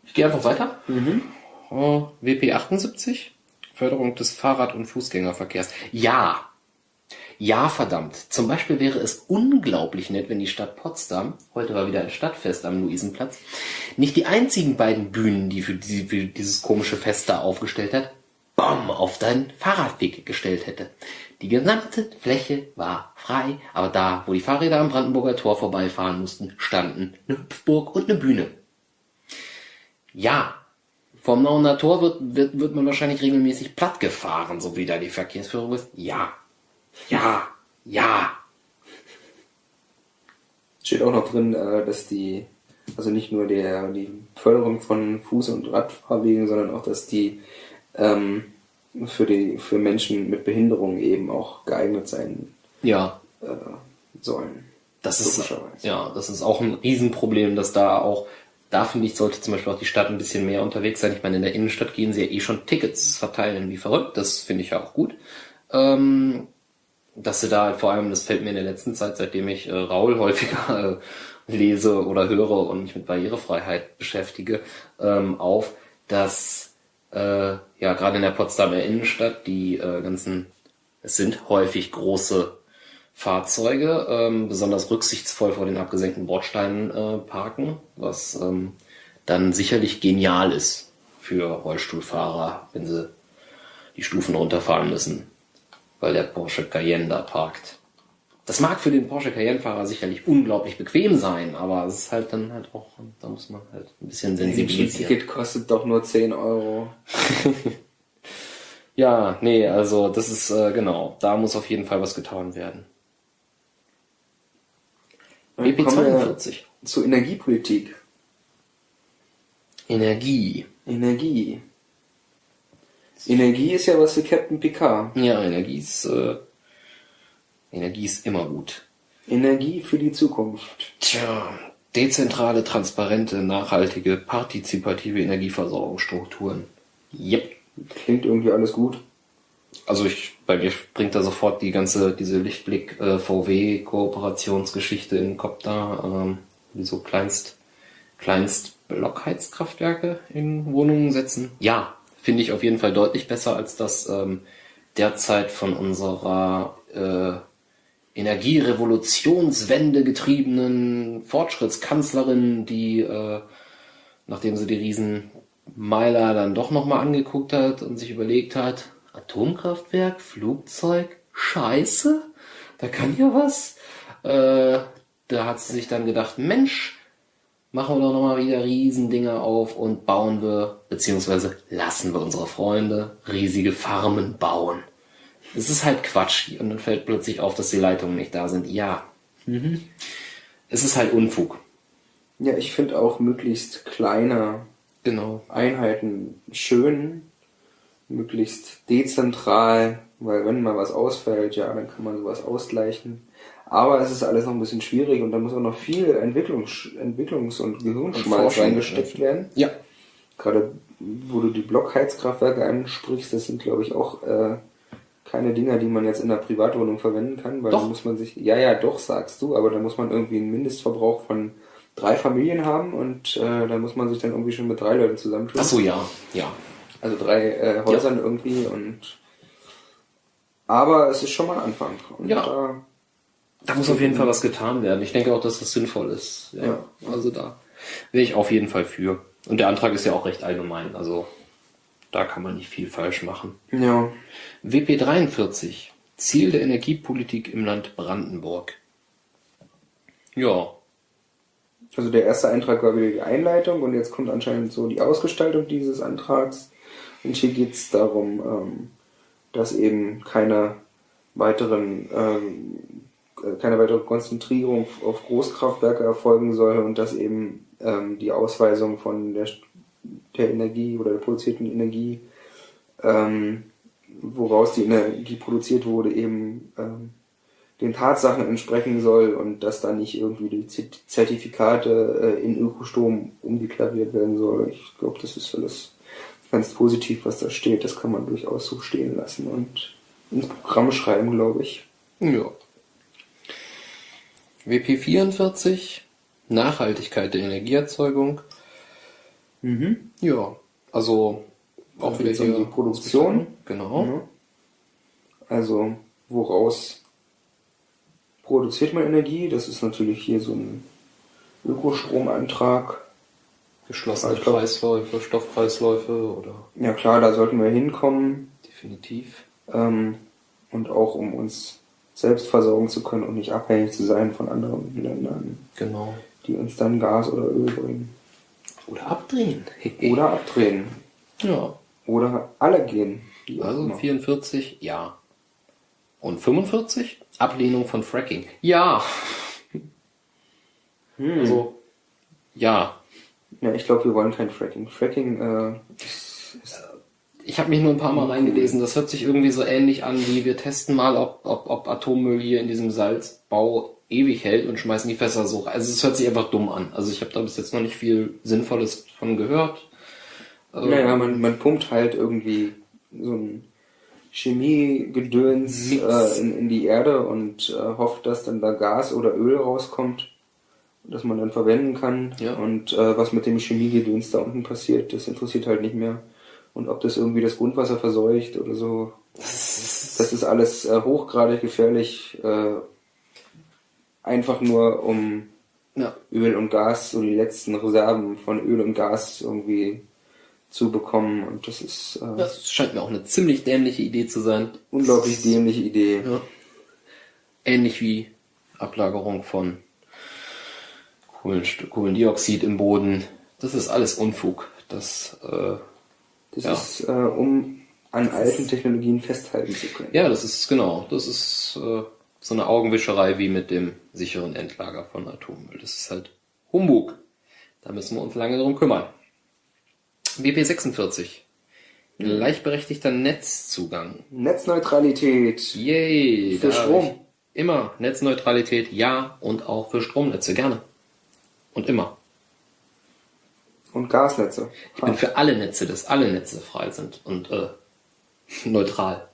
Ich gehe einfach weiter. Oh, WP 78, Förderung des Fahrrad- und Fußgängerverkehrs. Ja. Ja, verdammt. Zum Beispiel wäre es unglaublich nett, wenn die Stadt Potsdam, heute war wieder ein Stadtfest am Luisenplatz, nicht die einzigen beiden Bühnen, die für, die, für dieses komische Fest da aufgestellt hat, BOM auf deinen Fahrradweg gestellt hätte. Die gesamte Fläche war frei, aber da, wo die Fahrräder am Brandenburger Tor vorbeifahren mussten, standen eine Hüpfburg und eine Bühne. Ja, vom Nauener Tor wird, wird, wird man wahrscheinlich regelmäßig platt gefahren, so wie da die Verkehrsführung ist. Ja, ja, ja. Steht auch noch drin, äh, dass die, also nicht nur der, die Förderung von Fuß- und Radfahrwegen, sondern auch, dass die ähm, für die für Menschen mit Behinderung eben auch geeignet sein Ja, äh, sollen. Das ist, ja, das ist auch ein Riesenproblem, dass da auch, da finde ich, sollte zum Beispiel auch die Stadt ein bisschen mehr unterwegs sein. Ich meine, in der Innenstadt gehen sie ja eh schon Tickets verteilen wie verrückt. Das finde ich ja auch gut. Ähm, dass sie da halt vor allem, das fällt mir in der letzten Zeit, seitdem ich äh, Raul häufiger äh, lese oder höre und mich mit Barrierefreiheit beschäftige, ähm, auf, dass äh, ja gerade in der Potsdamer Innenstadt die äh, ganzen, es sind häufig große Fahrzeuge ähm, besonders rücksichtsvoll vor den abgesenkten Bordsteinen äh, parken, was ähm, dann sicherlich genial ist für Rollstuhlfahrer, wenn sie die Stufen runterfahren müssen, weil der Porsche Cayenne da parkt. Das mag für den Porsche Cayenne-Fahrer sicherlich unglaublich bequem sein, aber es ist halt dann halt auch, da muss man halt ein bisschen sensibilisieren. Ticket kostet doch nur 10 Euro. Ja, nee, also das ist äh, genau, da muss auf jeden Fall was getan werden. Dann kommen wir BP42. zur Energiepolitik. Energie. Energie. Energie ist ja was für Captain Picard. Ja, Energie ist, äh, Energie ist immer gut. Energie für die Zukunft. Tja, dezentrale, transparente, nachhaltige, partizipative Energieversorgungsstrukturen. Yep. Klingt irgendwie alles gut. Also ich, bei mir springt da sofort die ganze, diese Lichtblick äh, VW Kooperationsgeschichte in den Kopf da, ähm, die so kleinst, kleinst Blockheizkraftwerke in Wohnungen setzen. Ja, finde ich auf jeden Fall deutlich besser als das ähm, derzeit von unserer äh, Energierevolutionswende getriebenen Fortschrittskanzlerin, die äh, nachdem sie die riesen Meiler dann doch nochmal angeguckt hat und sich überlegt hat, Atomkraftwerk, Flugzeug, Scheiße, da kann ja was. Äh, da hat sie sich dann gedacht, Mensch, machen wir doch nochmal wieder Riesendinger auf und bauen wir, beziehungsweise lassen wir unsere Freunde riesige Farmen bauen. Es ist halt Quatsch. Und dann fällt plötzlich auf, dass die Leitungen nicht da sind. Ja. Mhm. Es ist halt Unfug. Ja, ich finde auch möglichst kleine Genau. Einheiten schön, möglichst dezentral, weil wenn mal was ausfällt, ja, dann kann man sowas ausgleichen. Aber es ist alles noch ein bisschen schwierig und da muss auch noch viel Entwicklungs Entwicklungs- und Gehirnschmalz reingesteckt werden. Ja. Gerade wo du die Blockheizkraftwerke ansprichst, das sind glaube ich auch äh, keine Dinger, die man jetzt in der Privatwohnung verwenden kann, weil Doch. da muss man sich, ja, ja, doch, sagst du, aber da muss man irgendwie einen Mindestverbrauch von drei Familien haben und äh, da muss man sich dann irgendwie schon mit drei Leuten zusammentun. Ach so, ja. Ja. Also drei äh, Häusern irgendwie und aber es ist schon mal ein Anfang. Und Ja. da, Da muss auf jeden Fall was getan werden. Ich denke auch, dass das sinnvoll ist. Ja. Ja. Also da wäre ich auf jeden Fall für. Und der Antrag ist ja auch recht allgemein. Also da kann man nicht viel falsch machen. ja. WP 43. Ziel der Energiepolitik im Land Brandenburg. Ja. Also der erste Eintrag war wieder die Einleitung und jetzt kommt anscheinend so die Ausgestaltung dieses Antrags. Und hier geht es darum, ähm, dass eben keine weiteren ähm, äh, keine weitere Konzentrierung auf Großkraftwerke erfolgen soll und dass eben ähm, die Ausweisung von der, der Energie oder der produzierten Energie, ähm, woraus die Energie produziert wurde, eben ähm, den Tatsachen entsprechen soll und dass da nicht irgendwie die Zert- Zertifikate äh, in Ökostrom umdeklariert werden soll. Ich glaube, das ist alles ganz positiv, was da steht. Das kann man durchaus so stehen lassen und ins Programm schreiben, glaube ich. Ja. WP 44. Nachhaltigkeit der Energieerzeugung. Mhm. Ja. Also auch Da wieder hier die Produktion. Genau. Ja. Also, woraus produziert man Energie? Das ist natürlich hier so ein Ökostromantrag. Geschlossene glaub- Kreisläufe, Stoffkreisläufe oder Ja klar, da sollten wir hinkommen. definitiv. Ähm, und auch um uns selbst versorgen zu können und nicht abhängig zu sein von anderen Ländern, Genau. die uns dann Gas oder Öl bringen. Oder abdrehen. Oder abdrehen. ja. Oder alle gehen. Also immer. 44, ja. Und 45? Ablehnung von Fracking. Ja. Hm. Also, ja. ja, ich glaube, wir wollen kein Fracking. Fracking äh, ist, ist Ich habe mich nur ein paar Mal reingelesen. Das hört sich irgendwie so ähnlich an, wie wir testen mal, ob, ob, ob Atommüll hier in diesem Salzbau ewig hält und schmeißen die Fässer so. Also es hört sich einfach dumm an. Also ich habe da bis jetzt noch nicht viel Sinnvolles von gehört. Ähm, Naja, man, man pumpt halt irgendwie so ein Chemiegedöns äh, in, in die Erde und äh, hofft, dass dann da Gas oder Öl rauskommt, das man dann verwenden kann. Ja. Und äh, was mit dem Chemiegedöns da unten passiert, das interessiert halt nicht mehr. Und ob das irgendwie das Grundwasser verseucht oder so, das ist alles äh, hochgradig gefährlich. Äh, einfach nur um Ja. Öl und Gas, so die letzten Reserven von Öl und Gas irgendwie zu bekommen. Und das ist äh, Das scheint mir auch eine ziemlich dämliche Idee zu sein. unglaublich dämliche Idee. Ja. Ähnlich wie Ablagerung von Kohlenst Kohlendioxid im Boden. Das ist alles Unfug. Das, äh, Das Ja. ist, äh, um an alten Technologien festhalten zu können. ja, das ist genau. Das ist äh, so eine Augenwischerei wie mit dem sicheren Endlager von Atommüll. Das ist halt Humbug. Da müssen wir uns lange drum kümmern. BP46. Gleichberechtigter Netzzugang. Netzneutralität. Yay! Für Strom. Immer. Netzneutralität, ja. Und auch für Stromnetze, gerne. Und immer. Und Gasnetze. Ich bin für alle Netze, dass alle Netze frei sind und äh, neutral.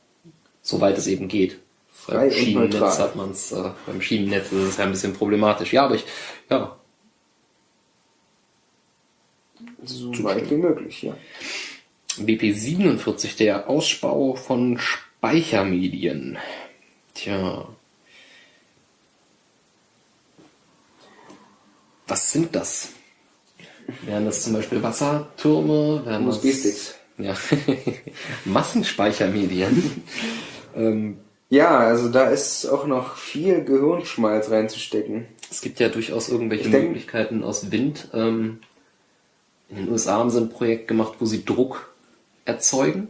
Soweit es eben geht. Frei beim Schienennetz hat man es, äh, beim Schienennetz ist es ja ein bisschen problematisch. Ja, aber ich, ja, So weit wie möglich, ja. BP47, der Ausbau von Speichermedien. Tja. Was sind das? Wären das zum Beispiel Wassertürme? USB-Sticks. Ja. Massenspeichermedien. ähm, Ja, also da ist auch noch viel Gehirnschmalz reinzustecken. es gibt ja durchaus irgendwelche denk- Möglichkeiten aus Wind. Ähm, in den USA haben sie ein Projekt gemacht, wo sie Druck erzeugen.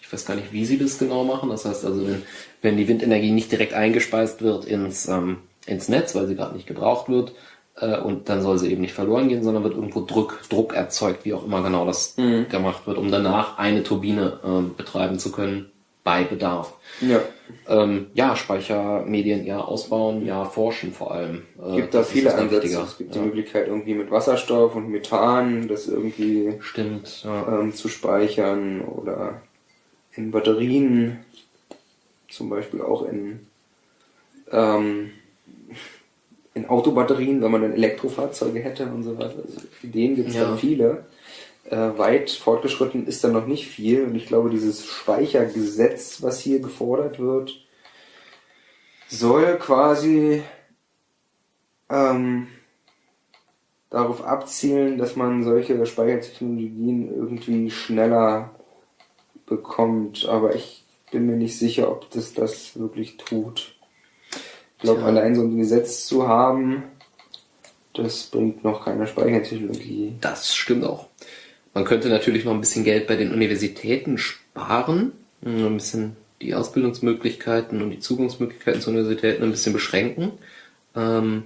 Ich weiß gar nicht, wie sie das genau machen. Das heißt also, wenn, wenn die Windenergie nicht direkt eingespeist wird ins, ähm, ins Netz, weil sie gerade nicht gebraucht wird, äh, und dann soll sie eben nicht verloren gehen, sondern wird irgendwo Druck, Druck erzeugt, wie auch immer genau das gemacht wird, um danach eine Turbine ähm, betreiben zu können bei Bedarf. Ja. Ähm, ja, Speichermedien ja ausbauen, ja forschen vor allem. Äh, gibt da viele Ansätze. Es gibt ja. die Möglichkeit irgendwie mit Wasserstoff und Methan das irgendwie Stimmt, ja. ähm, zu speichern oder in Batterien, zum Beispiel auch in ähm, in Autobatterien, wenn man dann Elektrofahrzeuge hätte und so weiter. Also Ideen gibt es Ja. da viele. Äh, weit fortgeschritten ist da noch nicht viel. Und ich glaube, dieses Speichergesetz, was hier gefordert wird, soll quasi ähm, darauf abzielen, dass man solche Speichertechnologien irgendwie schneller bekommt. Aber ich bin mir nicht sicher, ob das das wirklich tut. Ich glaube, allein so ein Gesetz zu haben, das bringt noch keine Speichertechnologie. Das stimmt auch. Man könnte natürlich noch ein bisschen Geld bei den Universitäten sparen, mh, ein bisschen die Ausbildungsmöglichkeiten und die Zugangsmöglichkeiten zu Universitäten ein bisschen beschränken. Ähm,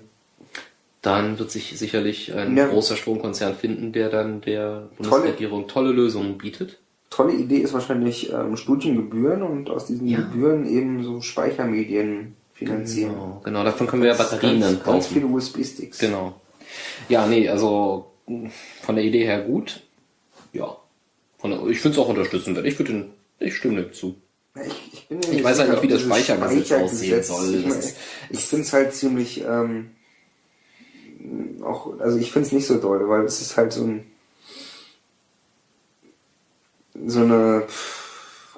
dann wird sich sicherlich ein Ja. großer Stromkonzern finden, der dann der Bundesregierung tolle Lösungen bietet. Tolle Idee ist wahrscheinlich ähm, Studiengebühren und aus diesen Ja. Gebühren eben so Speichermedien finanzieren. Genau, genau, davon können wir ja Batterien dann ganz, ganz kaufen. viele USB-Sticks. Genau. Ja, nee, also von der Idee her gut. Ja. Der, ich finde es auch unterstützenswert. Ich würde den, ich stimme dem zu. Ich, ich, bin Ich weiß halt nicht, wie das dieses Speichergesetz aussehen Speichergesetz- soll. Ich, Das ist- ich finde es halt ziemlich, ähm, auch, also ich finde es nicht so doll, weil es ist halt so ein, so eine,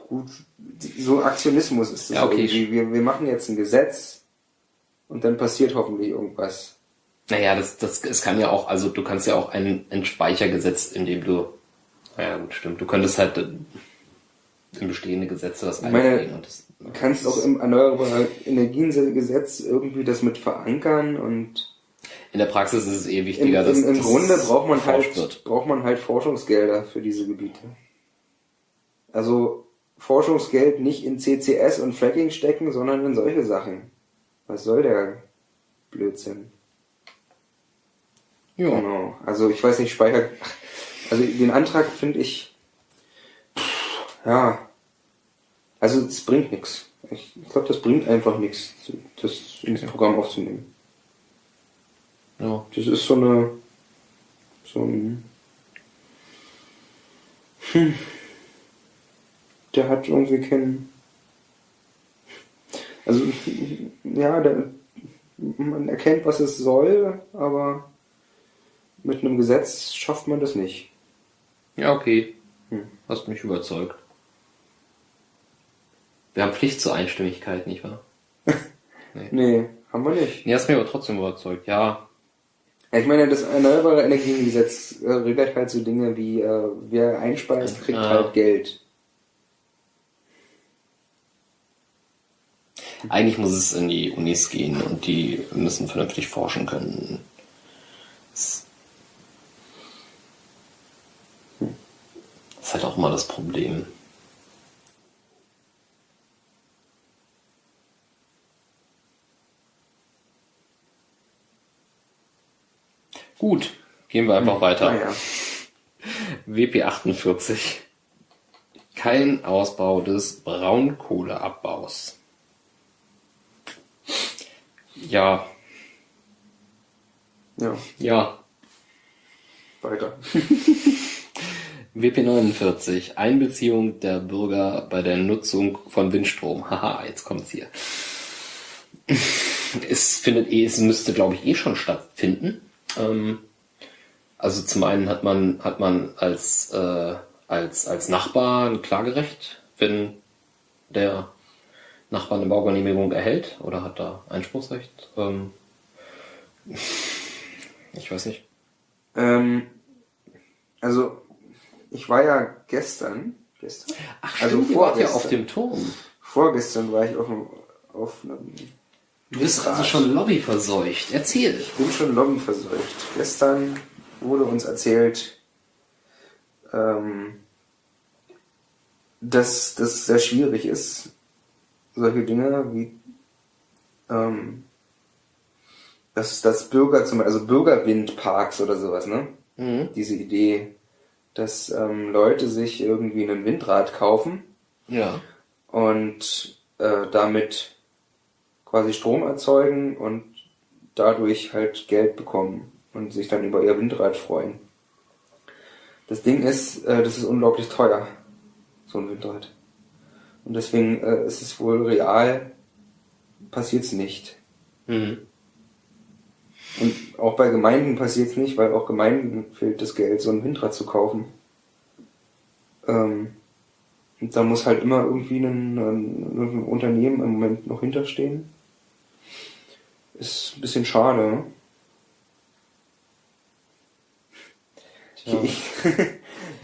gut, so Aktionismus ist das Ja, okay. irgendwie. Wir, wir machen jetzt ein Gesetz und dann passiert hoffentlich irgendwas. Naja, das, das, es kann ja auch, also du kannst ja auch ein, ein Speichergesetz, in dem du, naja, gut, stimmt, du könntest halt äh, in bestehende Gesetze das einbringen und das, Du kannst auch im Erneuerbare Energiengesetz irgendwie das mit verankern und in der Praxis ist es eh Im, wichtiger, dass im, im dass Grunde braucht man halt, wird. braucht man halt Forschungsgelder für diese Gebiete. Also Forschungsgeld nicht in CCS und Fracking stecken, sondern in solche Sachen. Was soll der Blödsinn? Ja. Genau. Also ich weiß nicht, Speicher. Also den Antrag finde ich. Ja. Also es bringt nichts. Ich glaube, das bringt einfach nichts, das ins Programm aufzunehmen. ja. Das ist so eine. So ein. Hm. Der hat irgendwie keinen. Also, ja, der, man erkennt, was es soll, aber mit einem Gesetz schafft man das nicht. Ja, okay. Hm. Hast mich überzeugt. Wir haben Pflicht zur Einstimmigkeit, nicht wahr? Nee, haben wir nicht. Nee, hast mich aber trotzdem überzeugt. Ja, Ich meine, das Erneuerbare Energiengesetz äh, regelt halt so Dinge wie, äh, wer einspeist, kriegt Ja. halt Geld. Eigentlich muss es in die Unis gehen und die müssen vernünftig forschen können. Das ist halt auch immer das Problem. Gut, gehen wir einfach weiter. Naja. WP48. Kein Ausbau des Braunkohleabbaus. Ja, Ja, ja. weiter. WP49. Einbeziehung der Bürger bei der Nutzung von Windstrom. Haha, jetzt kommt's hier. Es findet eh, es müsste glaube ich eh schon stattfinden. Ähm, also zum einen hat man, hat man als, äh, als, als Nachbar ein Klagerecht, wenn der Nachbar eine Baugenehmigung erhält oder hat da Einspruchsrecht. Ähm, ich weiß nicht. Ähm, also, ich war ja gestern, gestern? Ach, Also stimmt, wart ja vorgestern. auf dem Turm. Vorgestern war ich auf einem, auf einem Du bist also schon lobbyverseucht. Erzähl. Ich bin schon lobbyverseucht. Gestern wurde uns erzählt, ähm, dass das sehr schwierig ist, solche Dinge wie, ähm, dass, dass Bürger zum also Bürgerwindparks oder sowas, ne? Mhm. Diese Idee, dass ähm, Leute sich irgendwie einen Windrad kaufen Ja. und äh, damit quasi Strom erzeugen und dadurch halt Geld bekommen und sich dann über ihr Windrad freuen. Das Ding ist, äh, das ist unglaublich teuer, so ein Windrad. Und deswegen äh, ist es wohl real, passiert es nicht. Mhm. Und auch bei Gemeinden passiert es nicht, weil auch Gemeinden fehlt das Geld, so ein Windrad zu kaufen. Ähm, und da muss halt immer irgendwie ein, ein, ein Unternehmen im Moment noch hinterstehen. Ist ein bisschen schade. Ne? Tja. Ich,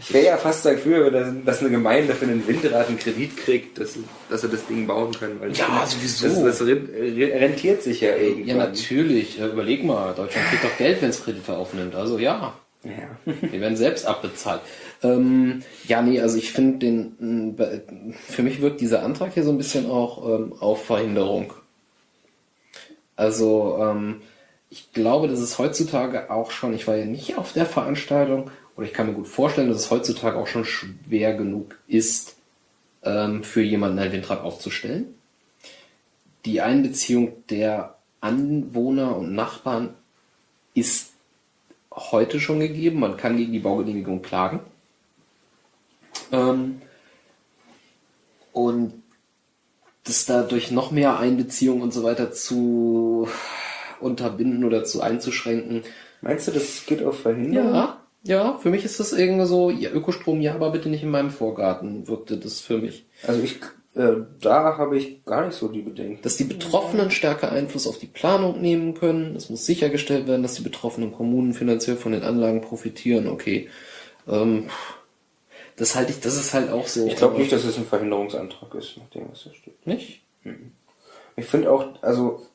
ich wäre ja fast dafür, dass, eine Gemeinde für einen Windrad einen Kredit kriegt, dass, dass sie das Ding bauen können. Ja, finde, sowieso. Das, das re- rentiert sich ja irgendwann. Ja, natürlich. Überleg mal, Deutschland kriegt doch Geld, wenn es Kredite aufnimmt. Also ja, Ja. die werden selbst abbezahlt. Ähm, ja, nee, also ich finde den, für mich wirkt dieser Antrag hier so ein bisschen auch ähm, auf Verhinderung. Also ähm, ich glaube, dass es heutzutage auch schon, ich war ja nicht auf der Veranstaltung, oder ich kann mir gut vorstellen, dass es heutzutage auch schon schwer genug ist, ähm, für jemanden ein Windrad aufzustellen. Die Einbeziehung der Anwohner und Nachbarn ist heute schon gegeben. Man kann gegen die Baugenehmigung klagen. Ähm, und das dadurch noch mehr Einbeziehung und so weiter zu unterbinden oder zu einzuschränken. Meinst du, das geht auf Verhinderung? Ja, ja, für mich ist das irgendwie so, ja, Ökostrom, ja, aber bitte nicht in meinem Vorgarten, wirkte das für mich. Also ich, äh, da habe ich gar nicht so die Bedenken. Dass die Betroffenen stärker Einfluss auf die Planung nehmen können. Es muss sichergestellt werden, dass die betroffenen Kommunen finanziell von den Anlagen profitieren. Okay. Ähm, das halte ich, das ist halt auch so. Ich glaube nicht, dass es ein Verhinderungsantrag ist, nach dem, was da steht. Nicht? Ich finde auch, also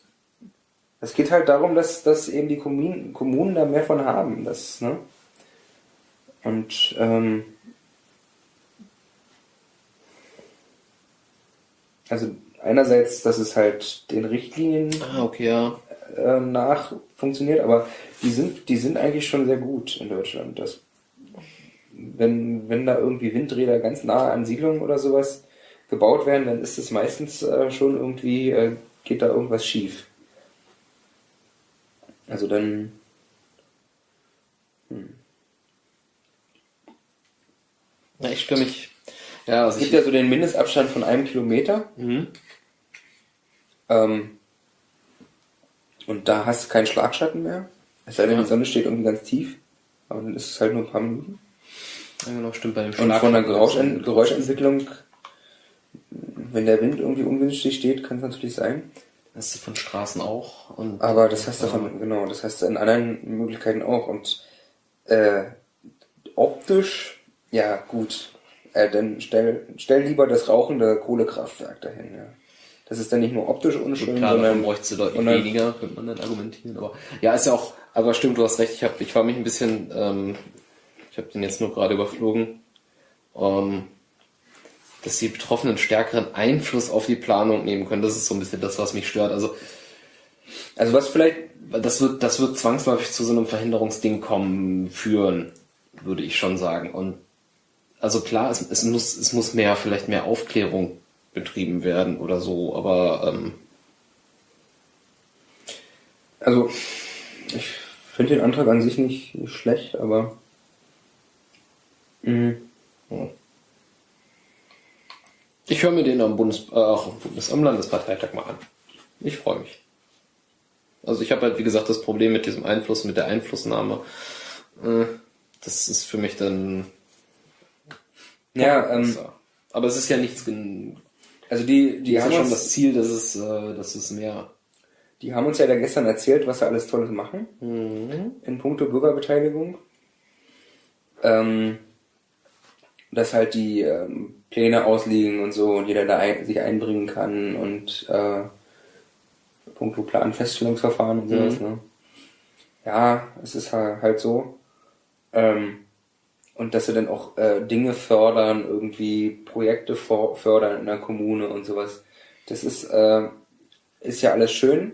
es geht halt darum, dass, dass eben die Kommunen, Kommunen da mehr von haben. Das, ne? Und ähm, also einerseits, dass es halt den Richtlinien Ah, okay, ja. äh, nach funktioniert, aber die sind, die sind eigentlich schon sehr gut in Deutschland. Das, wenn, wenn da irgendwie Windräder ganz nahe an Siedlungen oder sowas gebaut werden, dann ist es meistens äh, schon irgendwie, äh, geht da irgendwas schief. Also dann, Ja, ich stimme mich. Ja, also es gibt ja so den Mindestabstand von einem Kilometer. Mhm. Ähm, und da hast du keinen Schlagschatten mehr. Es sei denn, Ja. die Sonne steht irgendwie ganz tief. Aber dann ist es halt nur ein paar Minuten. ja, genau, stimmt bei dem Und von der Schlag- Geräuschen Geräuschentwicklung, wenn der Wind irgendwie ungünstig steht, kann es natürlich sein. Das ist von Straßen auch. Und, Aber das heißt davon, genau, das heißt in anderen Möglichkeiten auch. Und äh, optisch, ja gut, äh, dann stell, stell lieber das rauchende Kohlekraftwerk dahin. Ja. Das ist dann nicht nur optisch unschön, Klar, davon sondern bräuchte deutlich dann- weniger, könnte man dann argumentieren. Aber ja, ist ja auch, aber stimmt, du hast recht, ich, hab, ich war mich ein bisschen, ähm, ich habe den jetzt nur gerade überflogen, ähm, dass die Betroffenen stärkeren Einfluss auf die Planung nehmen können. Das ist so ein bisschen das, was mich stört. Also also was vielleicht das wird, das wird zwangsläufig zu so einem Verhinderungsding kommen, führen, würde ich schon sagen. Und also klar, es, es muss, es muss mehr, vielleicht mehr Aufklärung betrieben werden oder so, aber ähm, Also, ich finde den Antrag an sich nicht, schlecht, aber. mh, Ich höre mir den am Bundes, äh, auch am, Bundes am Landesparteitag mal an. Ich freue mich. Also ich habe halt, wie gesagt, das Problem mit diesem Einfluss, mit der Einflussnahme. Äh, das ist für mich dann. Ja, ähm, besser. Aber es ist ja nichts. also die, die, haben ja schon das Ziel, dass es, äh, dass es mehr. die haben uns ja da gestern erzählt, was sie alles Tolles machen Mhm. in puncto Bürgerbeteiligung. Ähm, dass halt die ähm, Pläne ausliegen und so und jeder da ein, sich einbringen kann und äh, puncto Planfeststellungsverfahren und sowas. Ne? Ja, es ist halt, halt so. Ähm, und dass sie dann auch äh, Dinge fördern, irgendwie Projekte fördern in der Kommune und sowas. Das ist, äh, ist ja alles schön,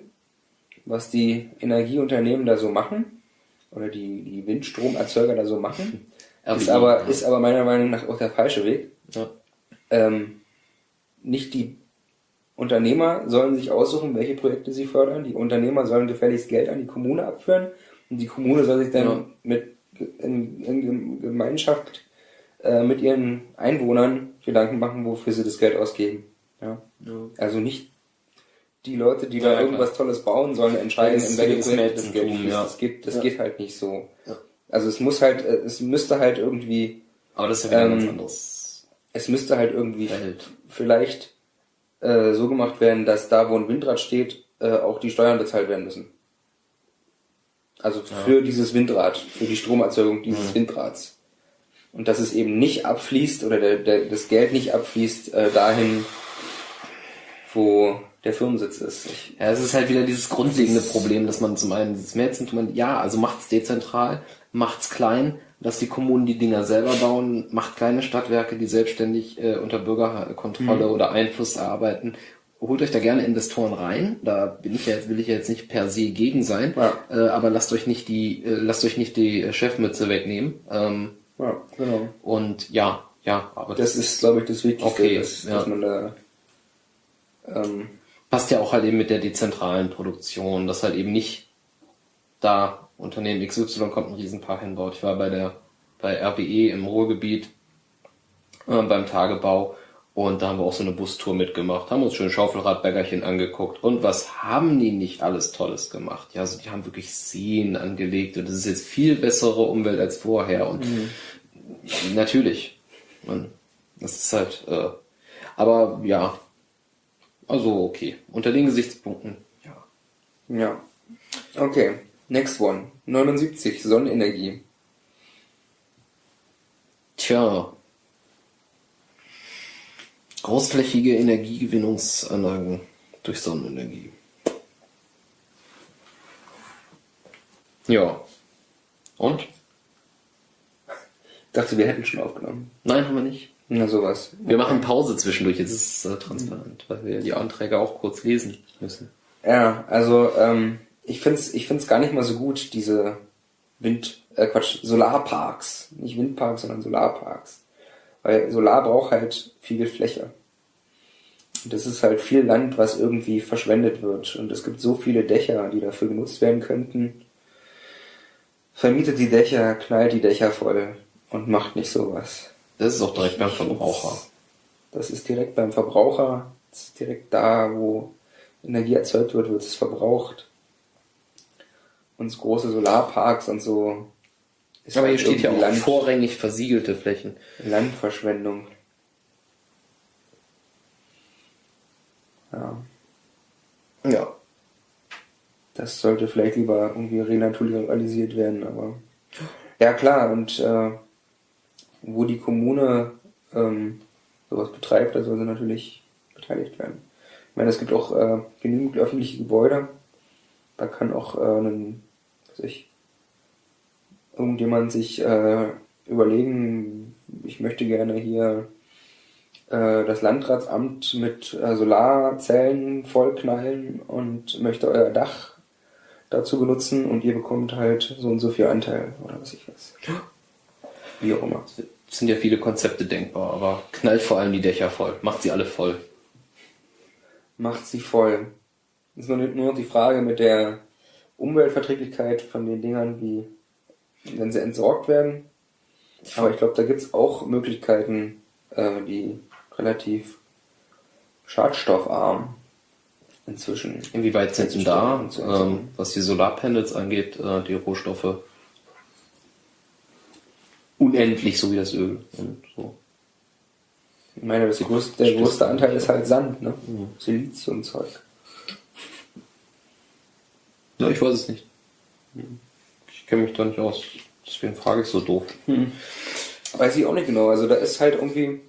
was die Energieunternehmen da so machen oder die, die Windstromerzeuger da so machen. Ist RWE, aber, ja. ist aber meiner Meinung nach auch der falsche Weg. Ja. Ähm, nicht die Unternehmer sollen sich aussuchen, welche Projekte sie fördern. Die Unternehmer sollen gefälligst Geld an die Kommune abführen und die Kommune soll sich dann Ja. mit in, in Gemeinschaft äh, mit ihren Einwohnern Gedanken machen, wofür sie das Geld ausgeben. Ja. Also nicht die Leute, die Ja, da ja, irgendwas Tolles bauen, sollen entscheiden, in welche Projekte das Geld fließt. ja. Das geht, das Ja. geht halt nicht so. Ja. Also es muss halt, äh, es müsste halt irgendwie, Aber das ist ja Ähm, ganz anderes es müsste halt irgendwie Feld. vielleicht äh, so gemacht werden, dass da, wo ein Windrad steht, äh, auch die Steuern bezahlt werden müssen. Also für dieses Windrad, für die Stromerzeugung dieses Mhm. Windrads. Und dass es eben nicht abfließt oder der, der, das Geld nicht abfließt äh, dahin, wo der Firmensitz ist. Ich, Ja, es ist halt wieder dieses grundlegende Problem, dass man zum einen das Mäzentum, ja, also macht's dezentral, macht's klein, dass die Kommunen die Dinger selber bauen, macht kleine Stadtwerke, die selbstständig äh, unter Bürgerkontrolle oder Einfluss arbeiten. Holt euch da gerne Investoren rein. Da bin ich ja jetzt, will ich ja jetzt nicht per se gegen sein, Ja. äh, aber lasst euch nicht die, äh, lasst euch nicht die Chefmütze wegnehmen. Ähm, ja, genau. und ja, ja, aber Das ist, glaube ich, das Wichtigste, Okay, dass, ja. dass man da ähm, passt ja auch halt eben mit der dezentralen Produktion, dass halt eben nicht da Unternehmen XY kommt ein Riesenpark hinbaut. Ich war bei der bei RWE im Ruhrgebiet äh, beim Tagebau und da haben wir auch so eine Bustour mitgemacht, haben uns schön Schaufelradbäckerchen angeguckt und was haben die nicht alles Tolles gemacht? Ja, also die haben wirklich Seen angelegt und das ist jetzt viel bessere Umwelt als vorher und natürlich, man, das ist halt, äh, aber ja, also okay. Unter den Gesichtspunkten, ja. Ja. Okay. Next one. 79. Sonnenenergie. Tja. Großflächige Energiegewinnungsanlagen durch Sonnenenergie. Ja. Und? Ich dachte, wir hätten schon aufgenommen. Nein, haben wir nicht. Na, sowas. Wir machen Pause zwischendurch, jetzt ist es äh, transparent, weil wir die Anträge auch kurz lesen müssen. Ja, also, ähm, ich find's, ich find's gar nicht mal so gut, diese Wind, äh, Quatsch, Solarparks. Nicht Windparks, sondern Solarparks. Weil Solar braucht halt viel Fläche. Und das ist halt viel Land, was irgendwie verschwendet wird. Und es gibt so viele Dächer, die dafür genutzt werden könnten. Vermietet die Dächer, knallt die Dächer voll und macht nicht sowas. Das ist auch direkt beim Verbraucher. Das ist direkt beim Verbraucher. Das ist direkt da, wo Energie erzeugt wird, wird es verbraucht. Und große Solarparks und so. Ist Aber hier halt steht ja auch Land, vorrangig versiegelte Flächen. Landverschwendung. Ja, Ja. das sollte vielleicht lieber irgendwie renaturalisiert werden, aber. Ja klar, und äh, wo die Kommune ähm, sowas betreibt, da soll sie natürlich beteiligt werden. Ich meine, es gibt auch äh, genügend öffentliche Gebäude. Da kann auch äh, ein, was ich, irgendjemand sich äh, überlegen, ich möchte gerne hier äh, das Landratsamt mit äh, Solarzellen vollknallen und möchte euer Dach dazu benutzen und ihr bekommt halt so und so viel Anteil oder was ich weiß. Wie auch immer. Es sind ja viele Konzepte denkbar, aber knallt vor allem die Dächer voll. Macht sie alle voll. Macht sie voll. Ist nur, nur die Frage mit der Umweltverträglichkeit von den Dingern, wie wenn sie entsorgt werden. Aber ich glaube, da gibt's auch Möglichkeiten, äh, die relativ schadstoffarm inzwischen. Inwieweit sind denn da, ähm, was die Solarpanels angeht, äh, die Rohstoffe unendlich, so wie das Öl und so. Ich meine, das größte, der größte Anteil ist halt Sand, ne? Siliziumzeug. Ja, ich weiß es nicht. Ich kenne mich da nicht aus. Deswegen frage ich so doof. Weiß ich auch nicht genau. Also da ist halt irgendwie,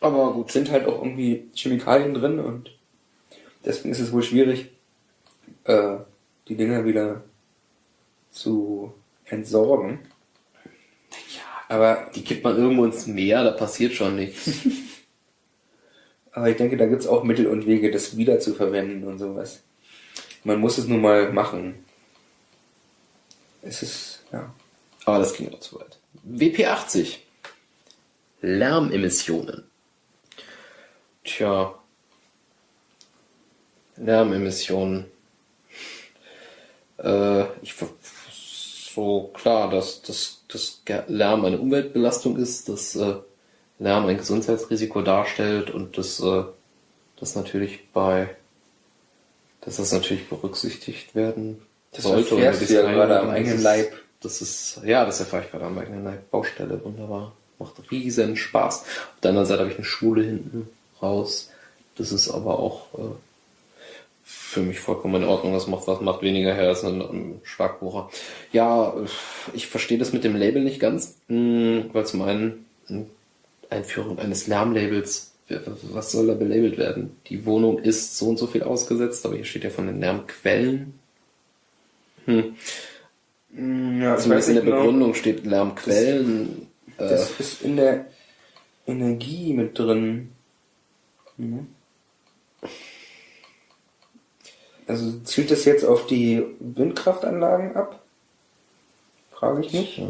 Aber gut. sind halt auch irgendwie Chemikalien drin und deswegen ist es wohl schwierig, äh, die Dinger wieder zu entsorgen. Aber, Die kippt man irgendwo ins Meer, da passiert schon nichts. aber ich denke, da gibt's auch Mittel und Wege, das wieder zu verwenden und sowas. Man muss es nun mal machen. Es ist, ja. Aber das ging auch zu weit. WP80. Lärmemissionen. Tja, Lärmemissionen. Äh, ich so klar, dass, dass, dass Lärm eine Umweltbelastung ist, dass äh, Lärm ein Gesundheitsrisiko darstellt und dass äh, das natürlich bei dass das natürlich berücksichtigt werden Das sollte. erfährst du ja gerade am eigenen Leib. Das ist, ja, das erfahre ich gerade am eigenen Leib. Baustelle, wunderbar. Macht riesen Spaß. Auf der anderen Seite habe ich eine Schule hinten raus. Das ist aber auch äh, für mich vollkommen in Ordnung. Das macht was, macht weniger her als ein, ein Schlagbohrer. Ja, äh, ich verstehe das mit dem Label nicht ganz, mh, weil zum einen Einführung eines Lärmlabels, was soll da belabelt werden? Die Wohnung ist so und so viel ausgesetzt, aber hier steht ja von den Lärmquellen. Hm. Ja, Zumindest in der Begründung steht Lärmquellen. äh, Das ist in der Energie mit drin. Mhm. Also zielt das jetzt auf die Windkraftanlagen ab? Frage ich mich. ja.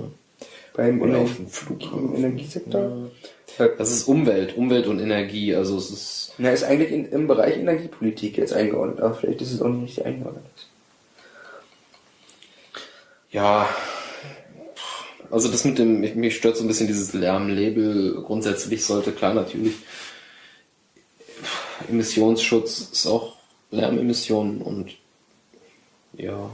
Beim Oder auf dem Flughafen. im Energiesektor? Das ist Umwelt, Umwelt und Energie. Also es ist Na, ist eigentlich in, im Bereich Energiepolitik jetzt eingeordnet, aber vielleicht ist es auch nicht richtig eingeordnet. Ja. Also das mit dem, mich, stört so ein bisschen dieses Lärmlabel. Grundsätzlich sollte klar natürlich Emissionsschutz ist auch Lärmemissionen und ja,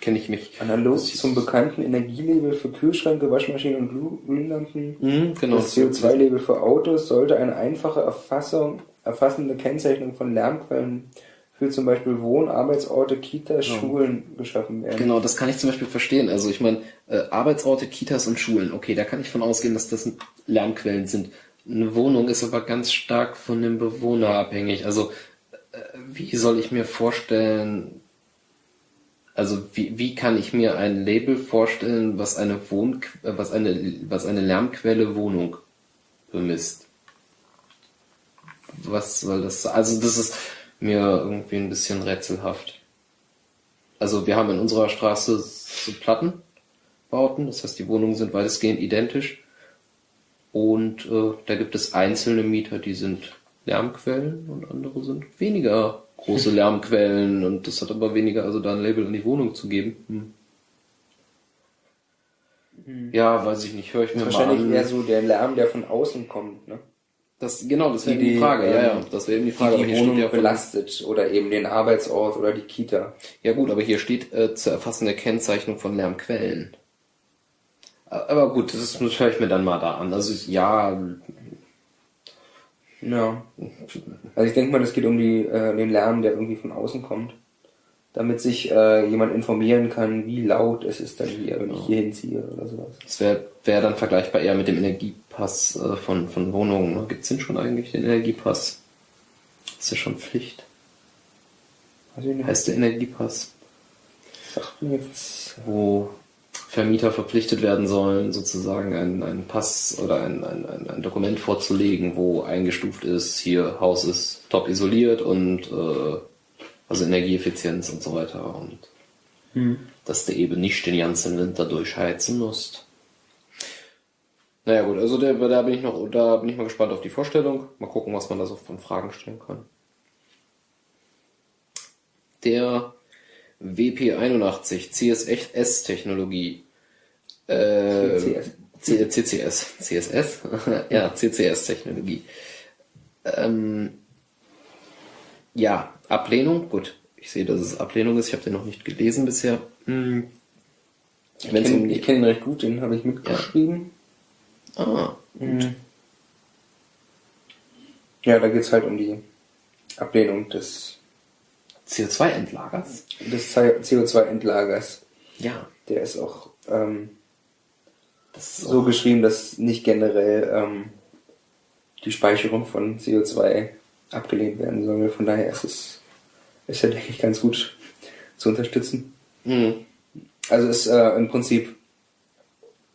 kenne ich mich. Analog zum bekannten Energielabel für Kühlschränke, Waschmaschinen und Glüh- Glühlampen. Mhm, genau. Das CO2-Label für Autos sollte eine einfache Erfassung, erfassende Kennzeichnung von Lärmquellen für zum Beispiel Wohn-, Arbeitsorte, Kitas, Schulen geschaffen werden. Genau, das kann ich zum Beispiel verstehen. Also ich meine, äh, Arbeitsorte, Kitas und Schulen, okay, da kann ich von ausgehen, dass das Lärmquellen sind. Eine Wohnung ist aber ganz stark von dem Bewohner abhängig. Also äh, wie soll ich mir vorstellen, also wie, wie kann ich mir ein Label vorstellen, was eine Wohn äh, was eine was eine Lärmquelle Wohnung bemisst? Was soll das? Also das ist mir irgendwie ein bisschen rätselhaft. Also wir haben in unserer Straße so Plattenbauten, das heißt die Wohnungen sind weitestgehend identisch. Und äh, da gibt es einzelne Mieter, die sind Lärmquellen und andere sind weniger große Lärmquellen und das hat aber weniger, also da ein Label an die Wohnung zu geben. Hm. Ja, weiß ich nicht, höre ich mir mal Wahrscheinlich an. eher so der Lärm, der von außen kommt, ne? Das, genau, das wäre Die- die, Frage, ja, ja, ähm, das wäre eben die Frage. die die Wohnung ja belastet oder eben den Arbeitsort oder die Kita. Ja gut, aber hier steht äh, zu erfassende Kennzeichnung von Lärmquellen. Aber gut, das, ist- das höre ich mir dann mal da an. Also ja, Ja. Also ich denke mal, das geht um die, äh, den Lärm, der irgendwie von außen kommt. Damit sich äh, jemand informieren kann, wie laut es ist dann hier, wenn ich hier hinziehe oder sowas. das wäre wär dann vergleichbar eher mit dem Energiepass äh, von, von Wohnungen. Ne? Gibt es denn schon eigentlich den Energiepass? ist ja schon Pflicht. Heißt der Energiepass, sagt mir jetzt. wo Vermieter verpflichtet werden sollen, sozusagen einen, einen Pass oder ein, ein, ein, Dokument vorzulegen, wo eingestuft ist, hier Haus ist top isoliert und äh, also Energieeffizienz und so weiter und dass du eben nicht den ganzen Winter durchheizen musst. Naja gut, also der, da bin ich noch, da bin ich mal gespannt auf die Vorstellung. Mal gucken, was man da so von Fragen stellen kann. Der WP81 CSS-Technologie. Äh, CCS. CCS. CSS? ja, CCS-Technologie. Ähm, ja, Ablehnung, gut. Ich sehe, dass es Ablehnung ist. Ich habe den noch nicht gelesen bisher. Hm. Ich kenne kenn ihn recht gut, den habe ich mitgeschrieben. Ah, Mhm. Ja, da geht's halt um die Ablehnung des, CO2-Endlagers? des CO2-Endlagers. Ja, Der ist auch ähm, das ist so auch, geschrieben, dass nicht generell ähm, die Speicherung von CO2 abgelehnt werden soll. Von daher ist es, ist ja, denke ich, ganz gut zu unterstützen. Hm. Also ist äh, im Prinzip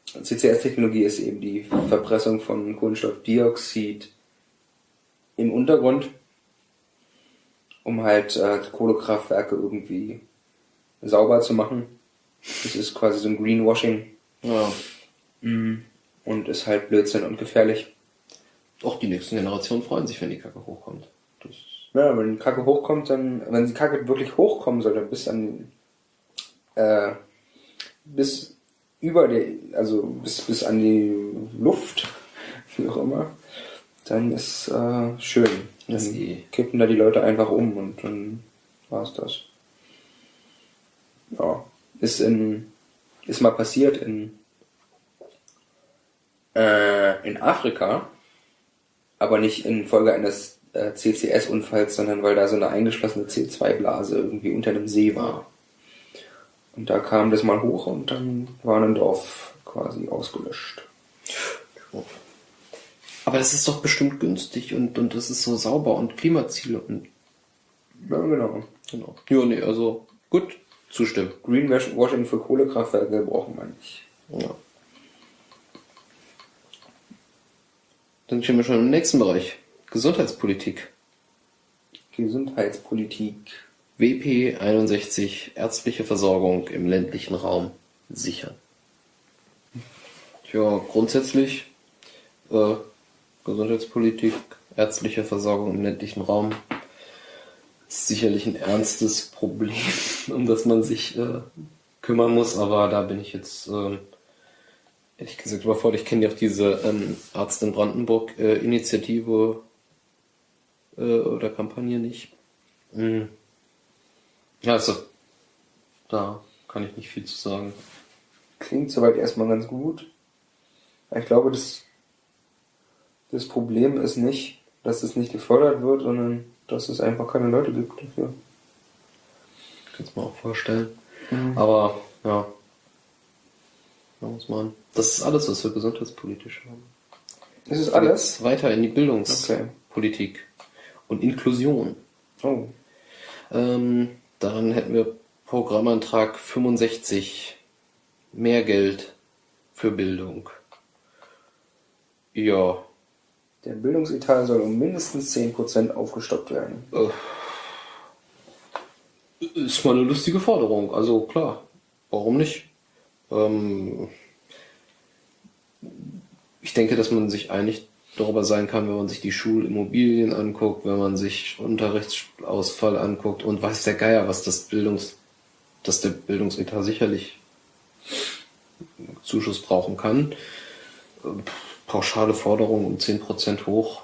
CCS-Technologie ist eben die Verpressung von Kohlenstoffdioxid im Untergrund, um halt äh, Kohlekraftwerke irgendwie sauber zu machen. Das ist quasi so ein Greenwashing Ja. und ist halt Blödsinn und gefährlich. Auch die nächsten Generationen freuen sich, wenn die Kacke hochkommt. Das Ja, wenn die Kacke hochkommt, dann, wenn die Kacke wirklich hochkommen soll, dann bis an, äh, bis über die, also bis, bis an die Luft, wie auch immer, dann ist äh, schön. Dann eh. kippen da die Leute einfach um und dann war's das. Ja, ist in, ist mal passiert in, äh, in Afrika, aber nicht infolge eines äh, CCS-Unfalls, sondern weil da so eine eingeschlossene C2-Blase irgendwie unter einem See war. Und da kam das mal hoch und dann war ein Dorf quasi ausgelöscht. Aber das ist doch bestimmt günstig und, und das ist so sauber und Klimaziele und Ja, genau. genau. Ja, nee, also gut, zustimmen. Greenwashing für Kohlekraftwerke brauchen wir nicht. Ja. Dann stehen wir schon im nächsten Bereich. Gesundheitspolitik. Gesundheitspolitik. WP 61 ärztliche Versorgung im ländlichen Raum sichern. Ja, grundsätzlich äh, Gesundheitspolitik, ärztliche Versorgung im ländlichen Raum ist sicherlich ein ernstes Problem, um das man sich äh, kümmern muss, aber da bin ich jetzt ähm, ehrlich gesagt überfordert. Ich kenne ja auch diese ähm, Arzt in Brandenburg äh, äh, oder Kampagne nicht. Mm. Ja, also da kann ich nicht viel zu sagen. Klingt soweit erstmal ganz gut. Ich glaube, das, das Problem ist nicht, dass es nicht gefördert wird, sondern dass es einfach keine Leute gibt dafür. Kann es mir auch vorstellen. Aber ja, da muss man. Das ist alles, was wir gesundheitspolitisch haben. Ist es alles? Weiter in die Bildungspolitik und Inklusion. Oh. Ähm, daran hätten wir Programmantrag 65. Mehr Geld für Bildung. Ja, Der Bildungsetat soll um mindestens 10% aufgestockt werden. ist mal eine lustige Forderung. Also klar, warum nicht? Ähm, ich denke, dass man sich einig darüber sein kann, wenn man sich die Schulimmobilien anguckt, wenn man sich Unterrichtsausfall anguckt und weiß der Geier, was das Bildungs, dass der Bildungsetat sicherlich Zuschuss brauchen kann. Pauschale Forderung um 10% hoch.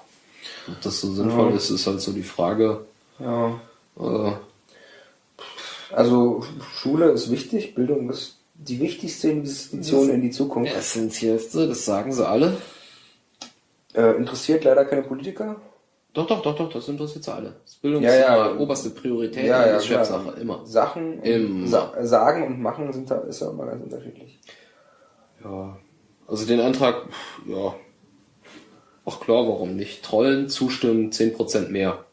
Ob das so sinnvoll Ja. ist, ist halt so die Frage. Ja. Äh, Also Schule ist wichtig, Bildung ist die wichtigste Investition in die Zukunft. Essentiellste, das sagen sie alle. Äh, interessiert leider keine Politiker. Doch, doch, doch, doch, das interessiert sie alle. Das Bildung Ja, ist ja. immer oberste Priorität Ja, ja, ist. Chefsache, immer. Sachen Immer. Sa sagen und machen sind da ist ja immer ganz unterschiedlich. Ja. Also den Antrag, ja. Ach klar, warum nicht? Trollen, zustimmen, 10% mehr.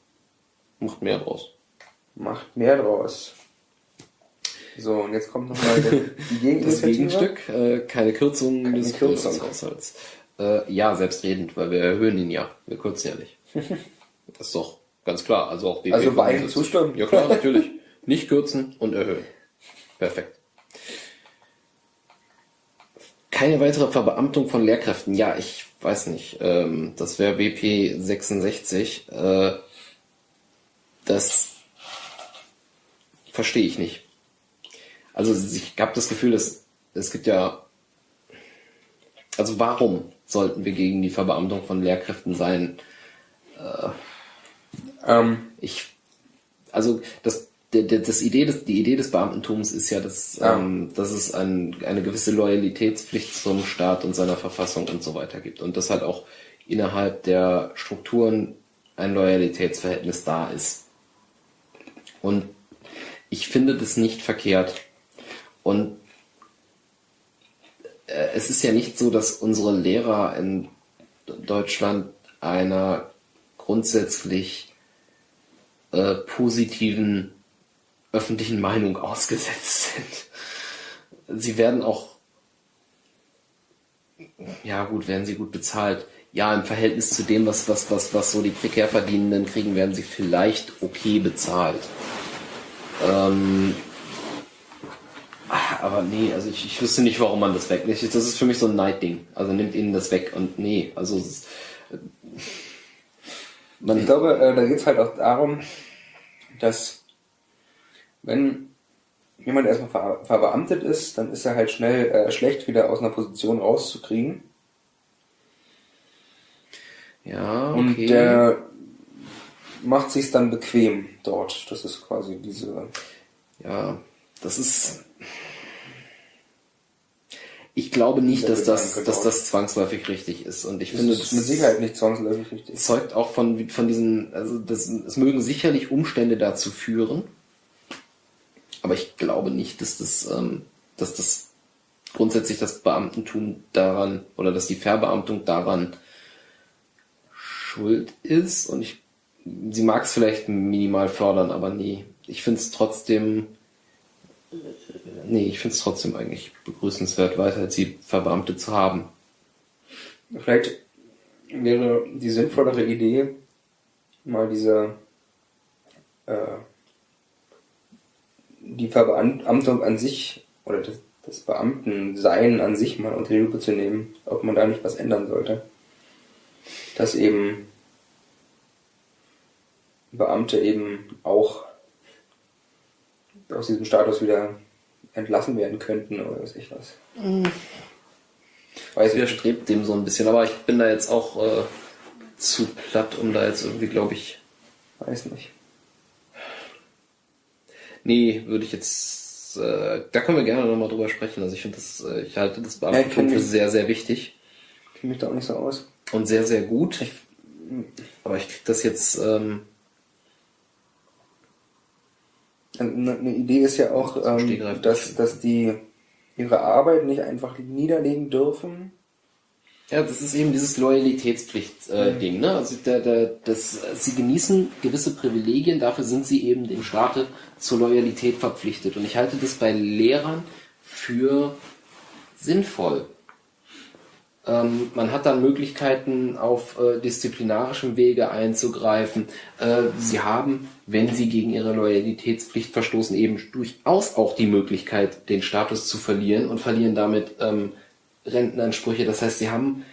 Macht mehr draus. Macht mehr draus. So, und jetzt kommt nochmal die Das Gegeninitiative. Gegenstück, äh, keine Kürzung Keine des Kürzung. Äh, ja, selbstredend, weil wir erhöhen ihn ja. Wir kürzen ja nicht. Das ist doch ganz klar. Also auch Also beiden 75. zustimmen. Ja klar, natürlich. Nicht kürzen und erhöhen. Perfekt. Keine weitere Verbeamtung von Lehrkräften. Ja, ich weiß nicht. Ähm, das wäre WP 66. Äh, das verstehe ich nicht. Also ich habe das Gefühl, dass es gibt ja. Also warum sollten wir gegen die Verbeamtung von Lehrkräften sein? Ähm, ich, also das, das Idee des, die Idee des Beamtentums ist ja, dass, Ja. ähm, dass es ein, eine gewisse Loyalitätspflicht zum Staat und seiner Verfassung und so weiter gibt und dass halt auch innerhalb der Strukturen ein Loyalitätsverhältnis da ist. Und ich finde das nicht verkehrt. Und äh, es ist ja nicht so, dass unsere Lehrer in Deutschland einer grundsätzlich äh, positiven öffentlichen Meinung ausgesetzt sind. Sie werden auch, ja gut, werden sie gut bezahlt. Ja, im Verhältnis zu dem, was, was, was, was so die prekär Verdienenden kriegen, werden sie vielleicht okay bezahlt. Ähm, aber nee, also ich, ich wüsste nicht, warum man das wegnimmt. Das ist für mich so ein Neidding. Also nimmt ihnen das weg und nee, also es ist, Man ich glaube, äh, da geht es halt auch darum, dass wenn jemand erstmal ver verbeamtet ist, dann ist er halt schnell äh, schlecht wieder aus einer Position rauszukriegen. Ja, okay. Und der macht sich dann bequem dort. Das ist quasi diese. Ja, das ist. Ich glaube nicht, dass das, dass das zwangsläufig richtig ist. Und ich das finde, ist mit Sicherheit nicht zwangsläufig richtig. Zeugt auch von, von diesen, also das, es mögen sicherlich Umstände dazu führen. Aber ich glaube nicht, dass das, ähm, dass das grundsätzlich das Beamtentum daran oder dass die Verbeamtung daran schuld ist. Und ich, sie mag es vielleicht minimal fördern, aber nee. Ich finde es trotzdem nee, ich finde es trotzdem eigentlich begrüßenswert, weiter sie Verbeamte zu haben. Vielleicht wäre die sinnvollere Idee, mal diese äh, die Verbeamtung an sich oder das, das Beamtensein an sich mal unter die Lupe zu nehmen, ob man da nicht was ändern sollte. Dass eben Beamte eben auch aus diesem Status wieder entlassen werden könnten oder weiß ich was. Mhm. Weiß widerstrebt dem so ein bisschen, aber ich bin da jetzt auch äh, zu platt, um da jetzt irgendwie, glaube ich. Weiß nicht. Nee, würde ich jetzt. Äh, da können wir gerne nochmal drüber sprechen. Also ich finde das, äh, ich halte das Beamtentum ja, für sehr, sehr wichtig. Kenne mich da auch nicht so aus. Und sehr, sehr gut. Ich, aber ich kriege das jetzt. Ähm, eine Idee ist ja auch, ähm, dass, dass die ihre Arbeit nicht einfach niederlegen dürfen. Ja, das ist eben dieses Loyalitätspflicht-Ding. Äh, mhm. ne? Also der, der, das, sie genießen gewisse Privilegien, dafür sind sie eben dem Staate zur Loyalität verpflichtet. Und ich halte das bei Lehrern für sinnvoll. Ähm, man hat dann Möglichkeiten, auf äh, disziplinarischem Wege einzugreifen. Äh, sie haben, wenn sie gegen ihre Loyalitätspflicht verstoßen, eben durchaus auch die Möglichkeit, den Status zu verlieren und verlieren damit ähm, Rentenansprüche. Das heißt, sie haben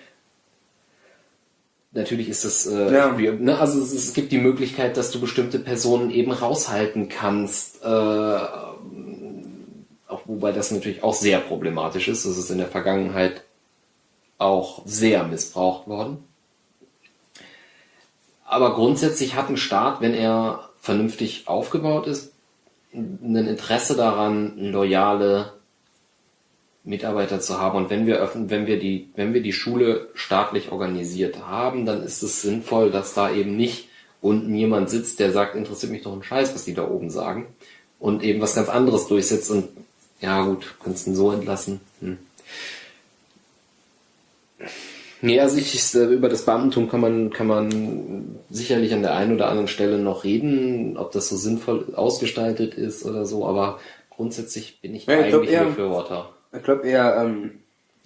Natürlich ist es, äh, ja. ne, also es, es, gibt die Möglichkeit, dass du bestimmte Personen eben raushalten kannst, äh, auch, wobei das natürlich auch sehr problematisch ist. Das ist in der Vergangenheit auch sehr missbraucht worden. Aber grundsätzlich hat ein Staat, wenn er vernünftig aufgebaut ist, ein Interesse daran, loyale Mitarbeiter zu haben. Und wenn wir öffnen, wenn wir die, wenn wir die Schule staatlich organisiert haben, dann ist es sinnvoll, dass da eben nicht unten jemand sitzt, der sagt, interessiert mich doch ein Scheiß, was die da oben sagen. Und eben was ganz anderes durchsetzt und ja gut, kannst du ihn so entlassen. Hm. Nee, also ich, äh, über das Beamtentum kann man, kann man sicherlich an der einen oder anderen Stelle noch reden, ob das so sinnvoll ausgestaltet ist oder so, aber grundsätzlich bin ich, ja, ich eigentlich eher, Befürworter. Ich glaube eher, ähm,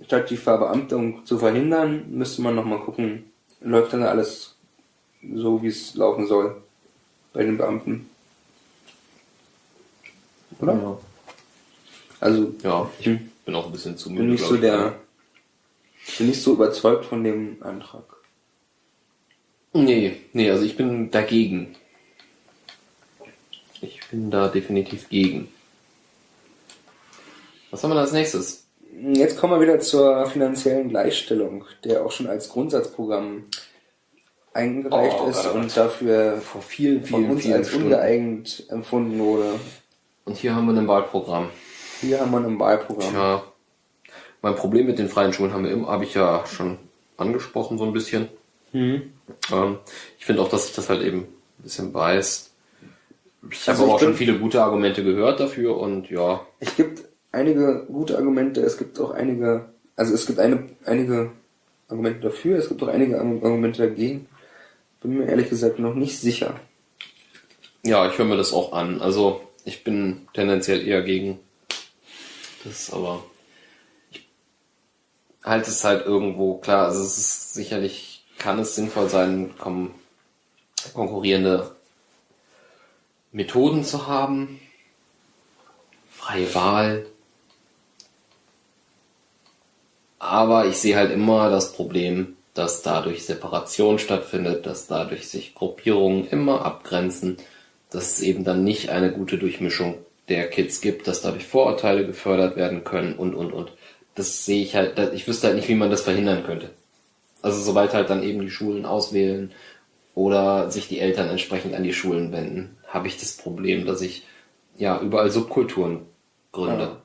statt die Verbeamtung zu verhindern, müsste man nochmal gucken, läuft dann alles so, wie es laufen soll bei den Beamten. Oder? Ja. Also, ja, ich bin auch ein bisschen zu müde. Bin nicht so der bin nicht so überzeugt von dem Antrag. Nee, nee, also ich bin dagegen. Ich bin da definitiv gegen. Was haben wir als nächstes? Jetzt kommen wir wieder zur finanziellen Gleichstellung, der auch schon als Grundsatzprogramm eingereicht oh, ist Gott, und dafür vor vielen, vielen, von uns vielen als Stunden. ungeeignet empfunden wurde. Und hier haben wir ein Wahlprogramm. Hier haben wir ein Wahlprogramm. Tja, mein Problem mit den freien Schulen haben wir habe ich ja schon angesprochen, so ein bisschen. Mhm. Ähm, ich finde auch, dass sich das halt eben ein bisschen beißt. Ich also habe auch schon viele gute Argumente gehört dafür und ja. Es gibt einige gute Argumente, es gibt auch einige, also es gibt eine, einige Argumente dafür, es gibt auch einige Argumente dagegen. Bin mir ehrlich gesagt noch nicht sicher. Ja, ich höre mir das auch an. Also ich bin tendenziell eher gegen das, aber halte es halt irgendwo klar. Also es ist sicherlich, kann es sinnvoll sein, konkurrierende Methoden zu haben, freie Wahl. Aber ich sehe halt immer das Problem, dass dadurch Separation stattfindet, dass dadurch sich Gruppierungen immer abgrenzen, dass es eben dann nicht eine gute Durchmischung der Kids gibt, dass dadurch Vorurteile gefördert werden können und, und, und. Das sehe ich halt, ich wüsste halt nicht, wie man das verhindern könnte. Also sobald halt dann eben die Schulen auswählen oder sich die Eltern entsprechend an die Schulen wenden, habe ich das Problem, dass ich ja überall Subkulturen gründe. Ja.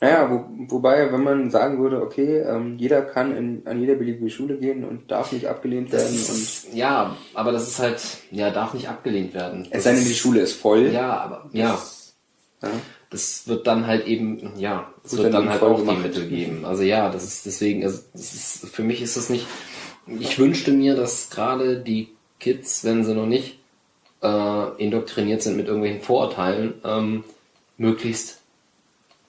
Naja, wo, wobei, wenn man sagen würde, okay, ähm, jeder kann in, an jede beliebige Schule gehen und darf nicht abgelehnt Das werden. ist, ja, aber das ist halt, ja, darf nicht abgelehnt werden. es sei denn, die Schule ist voll. Ja, aber ja, Ja. Das wird dann halt eben, ja, es Wird dann halt auch die gemacht. Mittel geben. Also ja, das ist deswegen, also das ist, für mich ist das nicht, ich wünschte mir, dass gerade die Kids, wenn sie noch nicht äh, indoktriniert sind mit irgendwelchen Vorurteilen, ähm, möglichst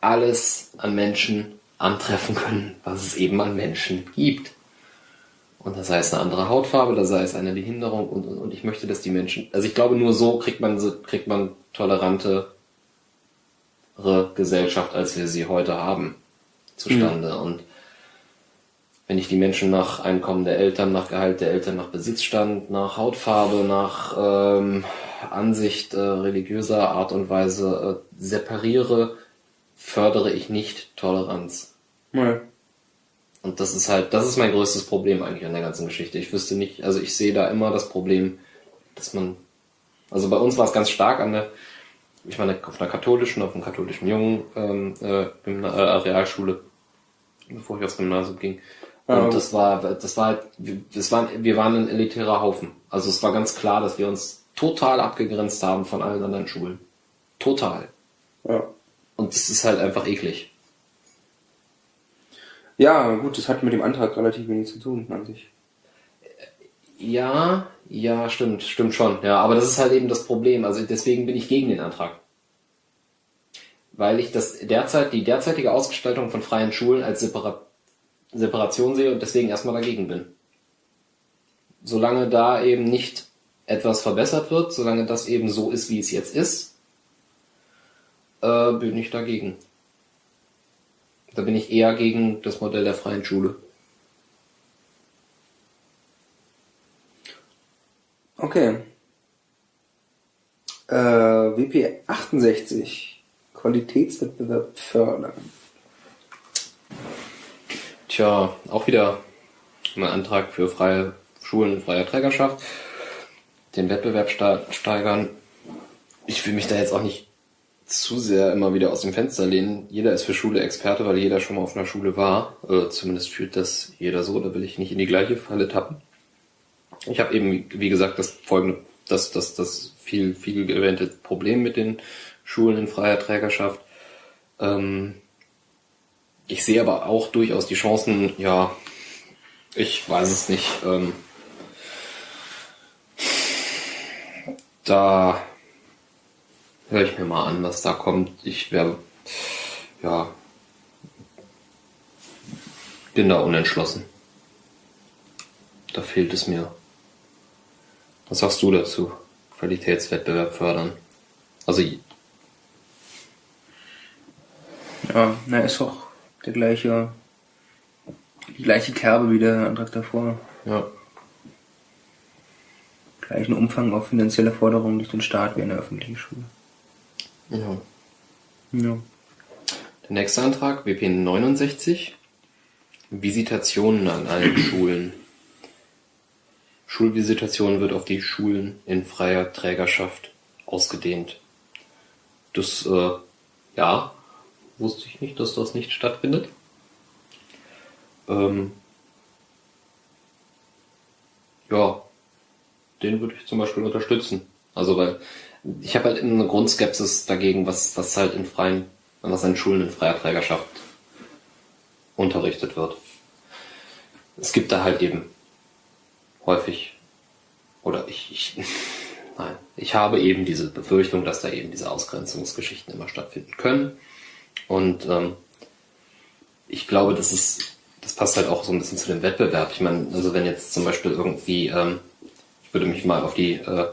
alles an Menschen antreffen können, was es eben an Menschen gibt. Und das sei es eine andere Hautfarbe, da sei es eine Behinderung und, und, und ich möchte, dass die Menschen, also ich glaube, nur so kriegt man, so- kriegt man tolerante Gesellschaft, als wir sie heute haben, zustande. Und wenn ich die Menschen nach Einkommen der Eltern, nach Gehalt der Eltern, nach Besitzstand, nach Hautfarbe, nach ähm, Ansicht äh, religiöser Art und Weise äh, separiere, fördere ich nicht Toleranz. Ja. Und das ist halt, das ist mein größtes Problem eigentlich an der ganzen Geschichte. Ich wüsste nicht, also ich sehe da immer das Problem, dass man, also bei uns war es ganz stark an der, ich meine, auf einer katholischen, auf einem katholischen Jungen ähm, äh, Gymna- äh, Realschule, bevor ich aufs Gymnasium ging. Und Ja. das war, das war halt, wir- das war, wir waren ein elitärer Haufen. Also es war ganz klar, dass wir uns total abgegrenzt haben von allen anderen Schulen. Total. Ja. Und das ist halt einfach eklig. ja, gut, das hat mit dem Antrag relativ wenig zu tun an sich. Ja, ja, stimmt, stimmt schon. Ja, aber das ist halt eben das Problem. Also deswegen bin ich gegen den Antrag. Weil ich das derzeit, die derzeitige Ausgestaltung von freien Schulen als Separa Separation sehe und deswegen erstmal dagegen bin. Solange da eben nicht etwas verbessert wird, solange das eben so ist, wie es jetzt ist, äh, bin ich dagegen. Da bin ich eher gegen das Modell der freien Schule. Okay. Äh, WP 68. Qualitätswettbewerb fördern. Tja, auch wieder ein Antrag für freie Schulen, freie Trägerschaft. Den Wettbewerb steigern. Ich will mich da jetzt auch nicht zu sehr immer wieder aus dem Fenster lehnen. Jeder ist für Schule Experte, weil jeder schon mal auf einer Schule war. Äh, zumindest fühlt das jeder so. Da will ich nicht in die gleiche Falle tappen. Ich habe eben, wie gesagt, das folgende, das, das, das viel, viel erwähnte Problem mit den Schulen in freier Trägerschaft. Ähm, ich sehe aber auch durchaus die Chancen, ja, ich weiß es nicht. Ähm, da höre ich mir mal an, was da kommt. Ich wäre, ja, bin da unentschlossen. Da fehlt es mir. Was sagst du dazu? Qualitätswettbewerb fördern. Also, Ja, na, ist doch der gleiche, die gleiche Kerbe wie der Antrag davor. ja. Gleichen Umfang auf finanzielle Forderungen durch den Staat wie in der öffentlichen Schule. ja. Ja. Der nächste Antrag, WP 69. Visitationen an allen Schulen. Schulvisitation wird auf die Schulen in freier Trägerschaft ausgedehnt. Das, äh, ja, wusste ich nicht, dass das nicht stattfindet. Ähm, ja, den würde ich zum Beispiel unterstützen. Also weil ich habe halt eine Grundskepsis dagegen, was, was halt in freien, was an Schulen in freier Trägerschaft unterrichtet wird. Es gibt da halt eben häufig, oder ich, ich nein, ich habe eben diese Befürchtung, dass da eben diese Ausgrenzungsgeschichten immer stattfinden können. Und ähm, ich glaube, das ist, das passt halt auch so ein bisschen zu dem Wettbewerb. Ich meine, also wenn jetzt zum Beispiel irgendwie, ähm, ich würde mich mal auf die äh,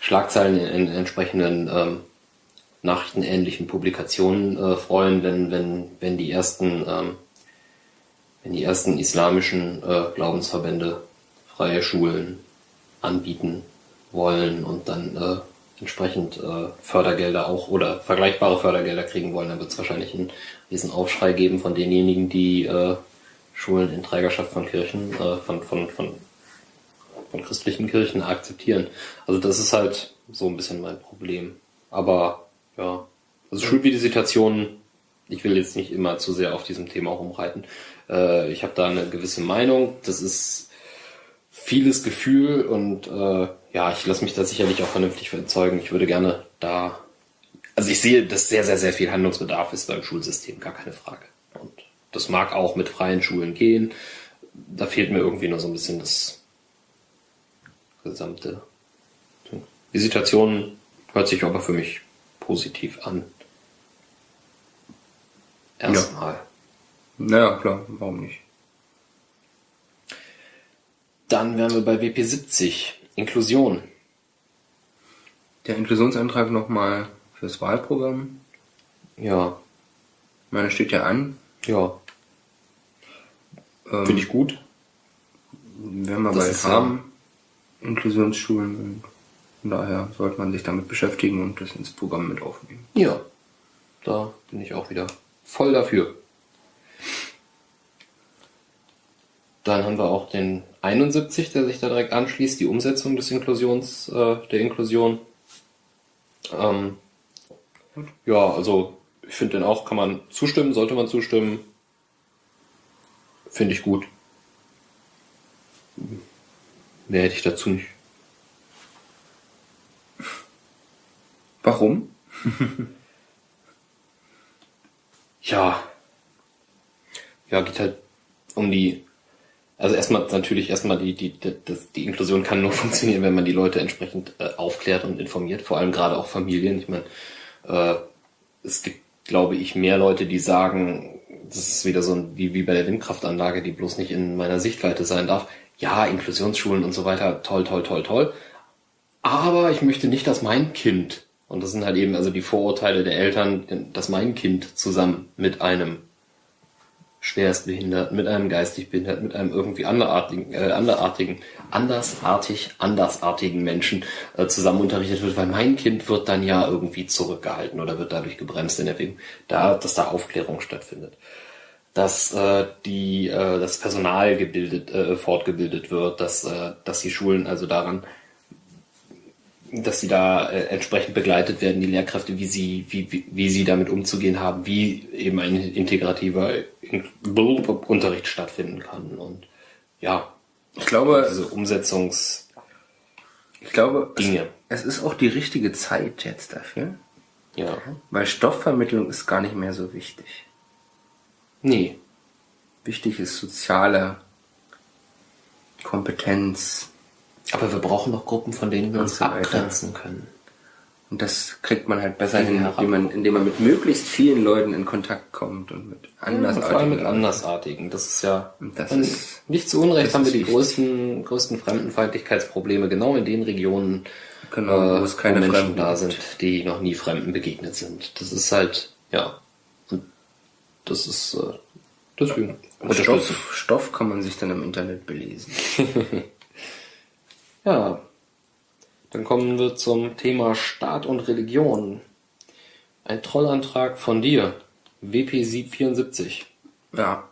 Schlagzeilen in, in entsprechenden ähm, nachrichtenähnlichen Publikationen äh, freuen, wenn, wenn, wenn die ersten, ähm, wenn die ersten islamischen äh, Glaubensverbände freie Schulen anbieten wollen und dann äh, entsprechend äh, Fördergelder auch oder vergleichbare Fördergelder kriegen wollen, dann wird es wahrscheinlich einen riesen Aufschrei geben von denjenigen, die äh, Schulen in Trägerschaft von Kirchen, äh, von, von, von, von christlichen Kirchen akzeptieren. Also das ist halt so ein bisschen mein Problem. Aber ja, also Schulvisitationen, ich will jetzt nicht immer zu sehr auf diesem Thema rumreiten. Äh, ich habe da eine gewisse Meinung. Das ist vieles Gefühl und äh, ja, ich lasse mich da sicherlich auch vernünftig überzeugen. Ich würde gerne da, also ich sehe, dass sehr, sehr, sehr viel Handlungsbedarf ist beim Schulsystem, gar keine Frage. Und das mag auch mit freien Schulen gehen. Da fehlt mir irgendwie nur so ein bisschen das gesamte. Visitation hört sich aber für mich positiv an. Erstmal. Ja. Naja, klar, warum nicht? Dann wären wir bei WP70, Inklusion. Der Inklusionsantrag nochmal fürs Wahlprogramm. Ja. Meine steht ja an. Ja. Ähm, Finde ich gut. Wenn wir bald haben, ja. Inklusionsschulen. Von daher sollte man sich damit beschäftigen und das ins Programm mit aufnehmen. Ja. Da bin ich auch wieder voll dafür. Dann haben wir auch den 71, der sich da direkt anschließt, die Umsetzung des Inklusions, äh, der Inklusion. Ähm, ja, also ich finde den auch, kann man zustimmen, sollte man zustimmen. Finde ich gut. Mehr hätte ich dazu nicht. Warum? ja. Ja, geht halt um die also erstmal natürlich erstmal die, die, die, die Inklusion kann nur funktionieren, wenn man die Leute entsprechend äh, aufklärt und informiert, vor allem gerade auch Familien. Ich meine, äh, es gibt, glaube ich, mehr Leute, die sagen, das ist wieder so ein, wie, wie bei der Windkraftanlage, die bloß nicht in meiner Sichtweite sein darf. Ja, Inklusionsschulen und so weiter, toll, toll, toll, toll. Aber ich möchte nicht, dass mein Kind, und das sind halt eben also die Vorurteile der Eltern, dass mein Kind zusammen mit einem schwerstbehindert, mit einem geistig behindert, mit einem irgendwie anderartigen, äh, anderartigen, andersartig, andersartigen Menschen äh, zusammen unterrichtet wird, weil mein Kind wird dann ja irgendwie zurückgehalten oder wird dadurch gebremst in der Entwicklung, da, dass da Aufklärung stattfindet. Dass äh, die, äh, das Personal gebildet, äh, fortgebildet wird, dass, äh, dass die Schulen also daran dass sie da äh, entsprechend begleitet werden, die Lehrkräfte, wie sie, wie, wie, wie sie damit umzugehen haben, wie eben ein integrativer Unterricht stattfinden kann. Und ja, ich glaube, diese Umsetzungs ich glaube, Dinge. Es, es ist auch die richtige Zeit jetzt dafür. Ja. Weil Stoffvermittlung ist gar nicht mehr so wichtig. Nee. Wichtig ist soziale Kompetenz, aber wir brauchen noch Gruppen, von denen wir uns abgrenzen können. Und das kriegt man halt besser hin, indem man, indem man mit möglichst vielen Leuten in Kontakt kommt und mit andersartigen. Ja, vor allem mit andersartigen. Das ist ja das ist, nicht zu Unrecht haben wir die größten, größten Fremdenfeindlichkeitsprobleme genau in den Regionen, genau, wo es keine wo Menschen da sind, die noch nie Fremden begegnet sind. Das ist halt, ja, das ist äh, deswegen. Stoff, Stoff kann man sich dann im Internet belesen. Ja, dann kommen wir zum Thema Staat und Religion. Ein Trollantrag von dir, WP 74. Ja.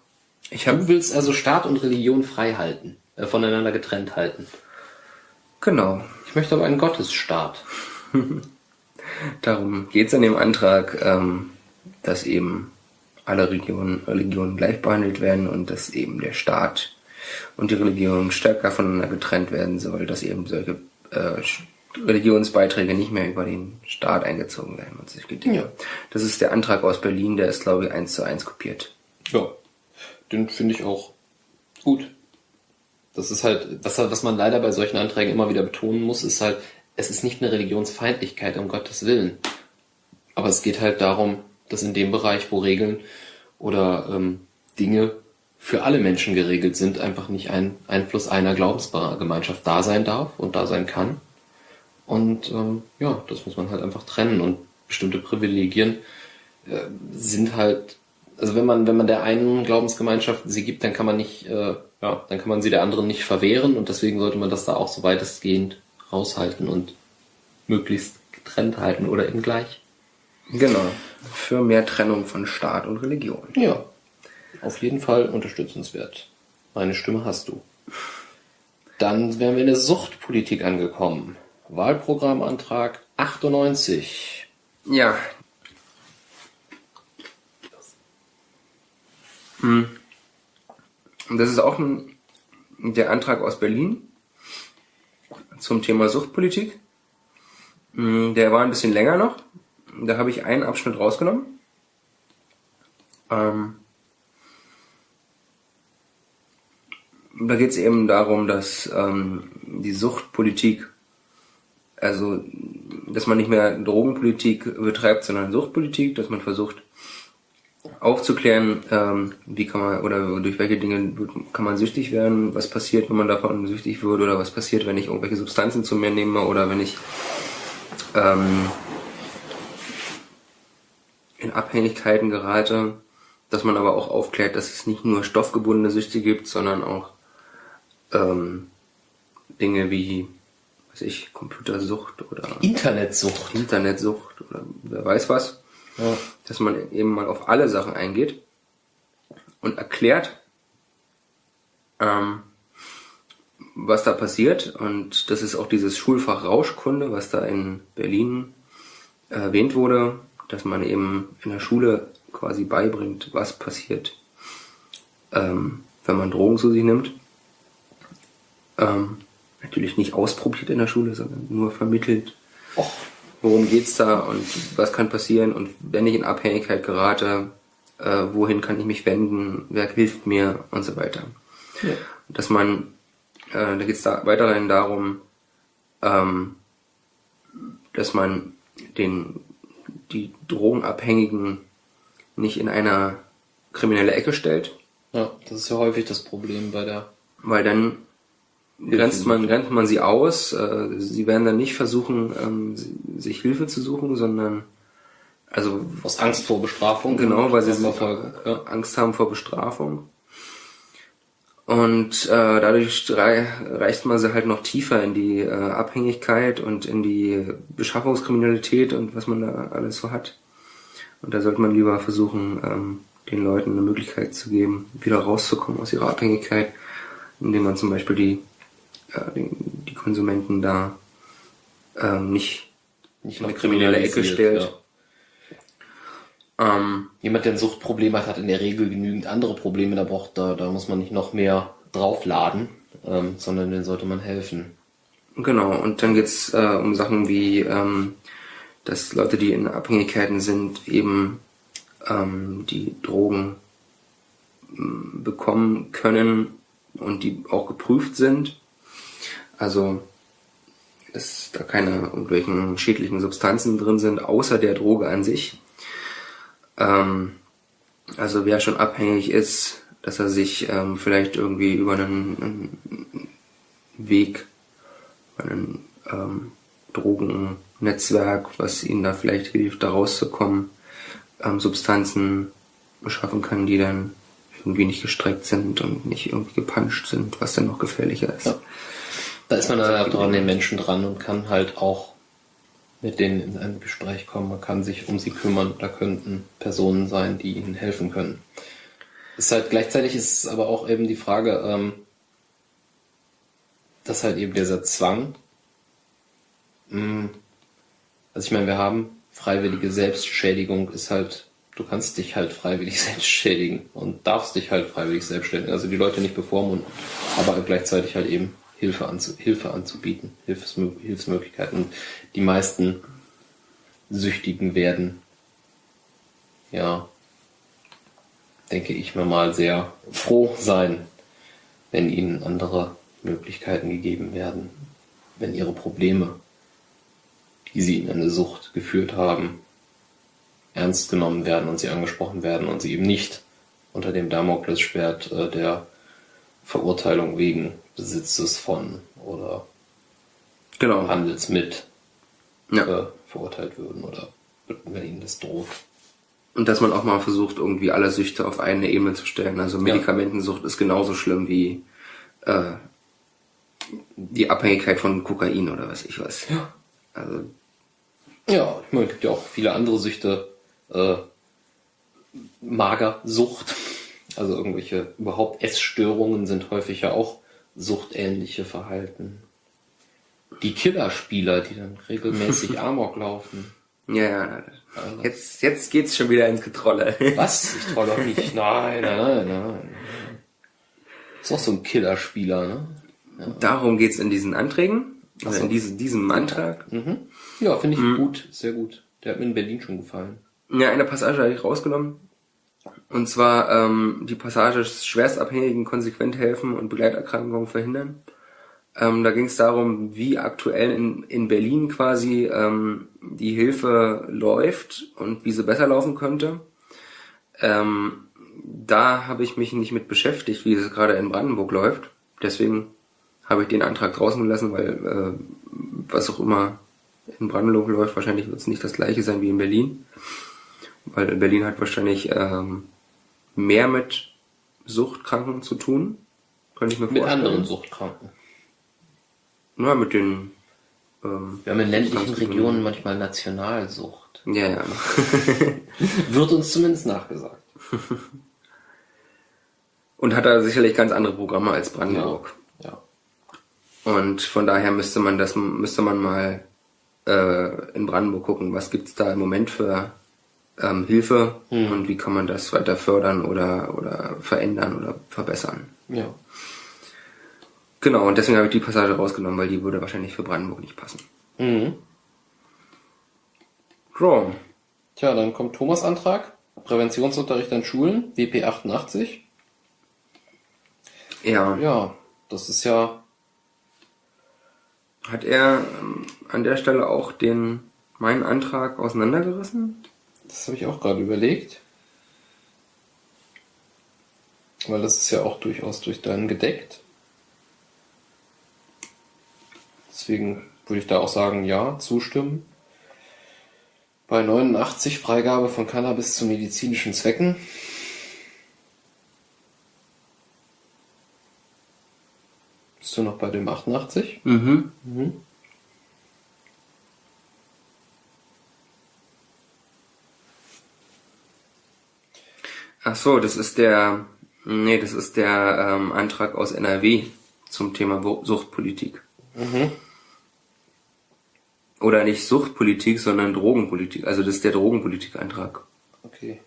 Ich hab, du willst also Staat und Religion frei halten, äh, voneinander getrennt halten. Genau. Ich möchte aber einen Gottesstaat. Darum geht es in dem Antrag, ähm, dass eben alle Religionen, Religionen gleich behandelt werden und dass eben der Staat und die Religion stärker voneinander getrennt werden soll, dass eben solche äh, Religionsbeiträge nicht mehr über den Staat eingezogen werden und sich Dinge. Ja. Das ist der Antrag aus Berlin, der ist glaube ich eins zu eins kopiert. Ja, den finde ich auch gut. Das ist halt, was, was man leider bei solchen Anträgen immer wieder betonen muss, ist halt, es ist nicht eine Religionsfeindlichkeit, um Gottes Willen. Aber es geht halt darum, dass in dem Bereich, wo Regeln oder ähm, Dinge für alle Menschen geregelt sind, einfach nicht ein Einfluss einer Glaubensgemeinschaft da sein darf und da sein kann. Und ähm, ja, das muss man halt einfach trennen. Und bestimmte Privilegien äh, sind halt also wenn man, wenn man der einen Glaubensgemeinschaft sie gibt, dann kann man nicht, äh, ja, dann kann man sie der anderen nicht verwehren und deswegen sollte man das da auch so weitestgehend raushalten und möglichst getrennt halten oder eben gleich. Genau. Für mehr Trennung von Staat und Religion. Ja. Auf jeden Fall unterstützenswert. Meine Stimme hast du. Dann wären wir in der Suchtpolitik angekommen. Wahlprogrammantrag 98. Ja. Hm. Das ist auch ein, der Antrag aus Berlin zum Thema Suchtpolitik. Hm, der war ein bisschen länger noch. Da habe ich einen Abschnitt rausgenommen. Ähm, da geht es eben darum, dass ähm, die Suchtpolitik, also dass man nicht mehr Drogenpolitik betreibt, sondern Suchtpolitik, dass man versucht aufzuklären, ähm, wie kann man oder durch welche Dinge kann man süchtig werden, was passiert, wenn man davon süchtig wird oder was passiert, wenn ich irgendwelche Substanzen zu mir nehme oder wenn ich ähm, in Abhängigkeiten gerate, dass man aber auch aufklärt, dass es nicht nur stoffgebundene Süchte gibt, sondern auch ähm, Dinge wie, weiß ich, Computersucht oder Internetsucht. Internetsucht oder wer weiß was. Ja. Dass man eben mal auf alle Sachen eingeht und erklärt, ähm, was da passiert. Und das ist auch dieses Schulfach Rauschkunde, was da in Berlin erwähnt wurde, dass man eben in der Schule quasi beibringt, was passiert, ähm, wenn man Drogen zu sich nimmt. Ähm, natürlich nicht ausprobiert in der Schule, sondern nur vermittelt. Och. Worum geht's da und was kann passieren und wenn ich in Abhängigkeit gerate, äh, wohin kann ich mich wenden, wer hilft mir und so weiter. Ja. Dass man, äh, da geht's da weiterhin darum, ähm, dass man den, die Drogenabhängigen nicht in eine kriminelle Ecke stellt, ja, das ist ja häufig das Problem bei der. weil dann grenzt man, grenzt man sie aus. Äh, sie werden dann nicht versuchen, ähm, si- sich Hilfe zu suchen, sondern also Aus Angst vor Bestrafung. genau, weil sie Verfolgung. Ja. Angst haben vor Bestrafung. Und äh, dadurch rei reicht man sie halt noch tiefer in die äh, Abhängigkeit und in die Beschaffungskriminalität und was man da alles so hat. Und da sollte man lieber versuchen, ähm, den Leuten eine Möglichkeit zu geben, wieder rauszukommen aus ihrer Abhängigkeit, indem man zum Beispiel die, äh, die, die Konsumenten da ähm, nicht Nicht in eine kriminelle Ecke stellt. Ähm, Jemand, der ein Suchtproblem hat, hat in der Regel genügend andere Probleme. Da braucht, da, da muss man nicht noch mehr draufladen, ähm, sondern den sollte man helfen. Genau, und dann geht's äh, um Sachen wie, ähm, dass Leute, die in Abhängigkeiten sind, eben ähm, die Drogen ähm, bekommen können und die auch geprüft sind. Also, dass da keine irgendwelchen schädlichen Substanzen drin sind, außer der Droge an sich. Ähm, also wer schon abhängig ist, dass er sich ähm, vielleicht irgendwie über einen, einen Weg ein ähm, Drogennetzwerk, was ihnen da vielleicht hilft, da rauszukommen, ähm, Substanzen beschaffen kann, die dann irgendwie nicht gestreckt sind und nicht irgendwie gepanscht sind, was dann noch gefährlicher ist. Ja. Da ist man dann auch dran, den Menschen dran und kann halt auch mit denen in ein Gespräch kommen. Man kann sich um sie kümmern. Da könnten Personen sein, die ihnen helfen können. Ist halt gleichzeitig ist es aber auch eben die Frage, ähm, dass halt eben dieser Zwang, mh, also ich meine, wir haben freiwillige Selbstschädigung ist halt, du kannst dich halt freiwillig selbst schädigen und darfst dich halt freiwillig selbst schädigen. Also die Leute nicht bevormunden, aber gleichzeitig halt eben Hilfe, anzu, Hilfe anzubieten, Hilfsmö Hilfsmöglichkeiten. Die meisten Süchtigen werden, ja, denke ich mir mal, sehr froh sein, wenn ihnen andere Möglichkeiten gegeben werden, wenn ihre Probleme, die sie in eine Sucht geführt haben, ernst genommen werden und sie angesprochen werden und sie eben nicht unter dem Damoklesschwert äh, der Verurteilung wegen Besitzes von oder Genau. Handels mit Ja. äh, verurteilt würden oder wenn ihnen das droht. Und dass man auch mal versucht, irgendwie alle Süchte auf eine Ebene zu stellen. Also Medikamentensucht ist genauso schlimm wie äh, die Abhängigkeit von Kokain oder was ich weiß. Ja. Also Ja, ich meine, es gibt ja auch viele andere Süchte. Äh, Magersucht, also irgendwelche überhaupt Essstörungen sind häufig ja auch suchtähnliche Verhalten. Die Killerspieler, die dann regelmäßig Amok laufen. ja, ja. Jetzt, jetzt geht's schon wieder ins Getrolle. Was? Ich trau doch nicht. Nein, nein, nein, nein. Ist auch so ein Killerspieler, ne? Darum geht's in diesen Anträgen. Also so. in diesem, diesem Antrag. Mhm. Ja, finde ich gut, sehr gut. Der hat mir in Berlin schon gefallen. Ja, eine Passage habe ich rausgenommen. Und zwar ähm, die Passage Schwerstabhängigen konsequent helfen und Begleiterkrankungen verhindern. Ähm, da ging es darum, wie aktuell in, in Berlin quasi ähm, die Hilfe läuft und wie sie besser laufen könnte. Ähm, da habe ich mich nicht mit beschäftigt, wie es gerade in Brandenburg läuft. Deswegen habe ich den Antrag draußen gelassen, weil äh, was auch immer in Brandenburg läuft, wahrscheinlich wird es nicht das gleiche sein wie in Berlin. Weil Berlin hat wahrscheinlich ähm, mehr mit Suchtkranken zu tun. Könnte ich mir Mit vorstellen. anderen Suchtkranken. Ja, mit den ähm, Wir haben in ländlichen. Regionen manchmal Nationalsucht. Ja, ja. Wird uns zumindest nachgesagt. Und hat da sicherlich ganz andere Programme als Brandenburg. Ja. Und von daher müsste man das müsste man mal äh, in Brandenburg gucken, was gibt's da im Moment für ähm, Hilfe und wie kann man das weiter fördern oder oder verändern oder verbessern. Ja. Genau, und deswegen habe ich die Passage rausgenommen, weil die würde wahrscheinlich für Brandenburg nicht passen. Mhm. So, Tja, dann kommt Thomas Antrag. Präventionsunterricht an Schulen, WP 88. ja. Ja, das ist ja, Hat er ähm, an der Stelle auch den meinen Antrag auseinandergerissen? Das habe ich auch gerade überlegt. Weil das ist ja auch durchaus durch deinen gedeckt. Deswegen würde ich da auch sagen, ja, zustimmen. Bei 89 Freigabe von Cannabis zu medizinischen Zwecken. Bist du noch bei dem 88? Mhm. Mhm. Ach so, das ist der, nee, das ist der ähm, Antrag aus NRW zum Thema Suchtpolitik. Mhm. Oder nicht Suchtpolitik, sondern Drogenpolitik. Also das ist der Drogenpolitik-Antrag. Okay.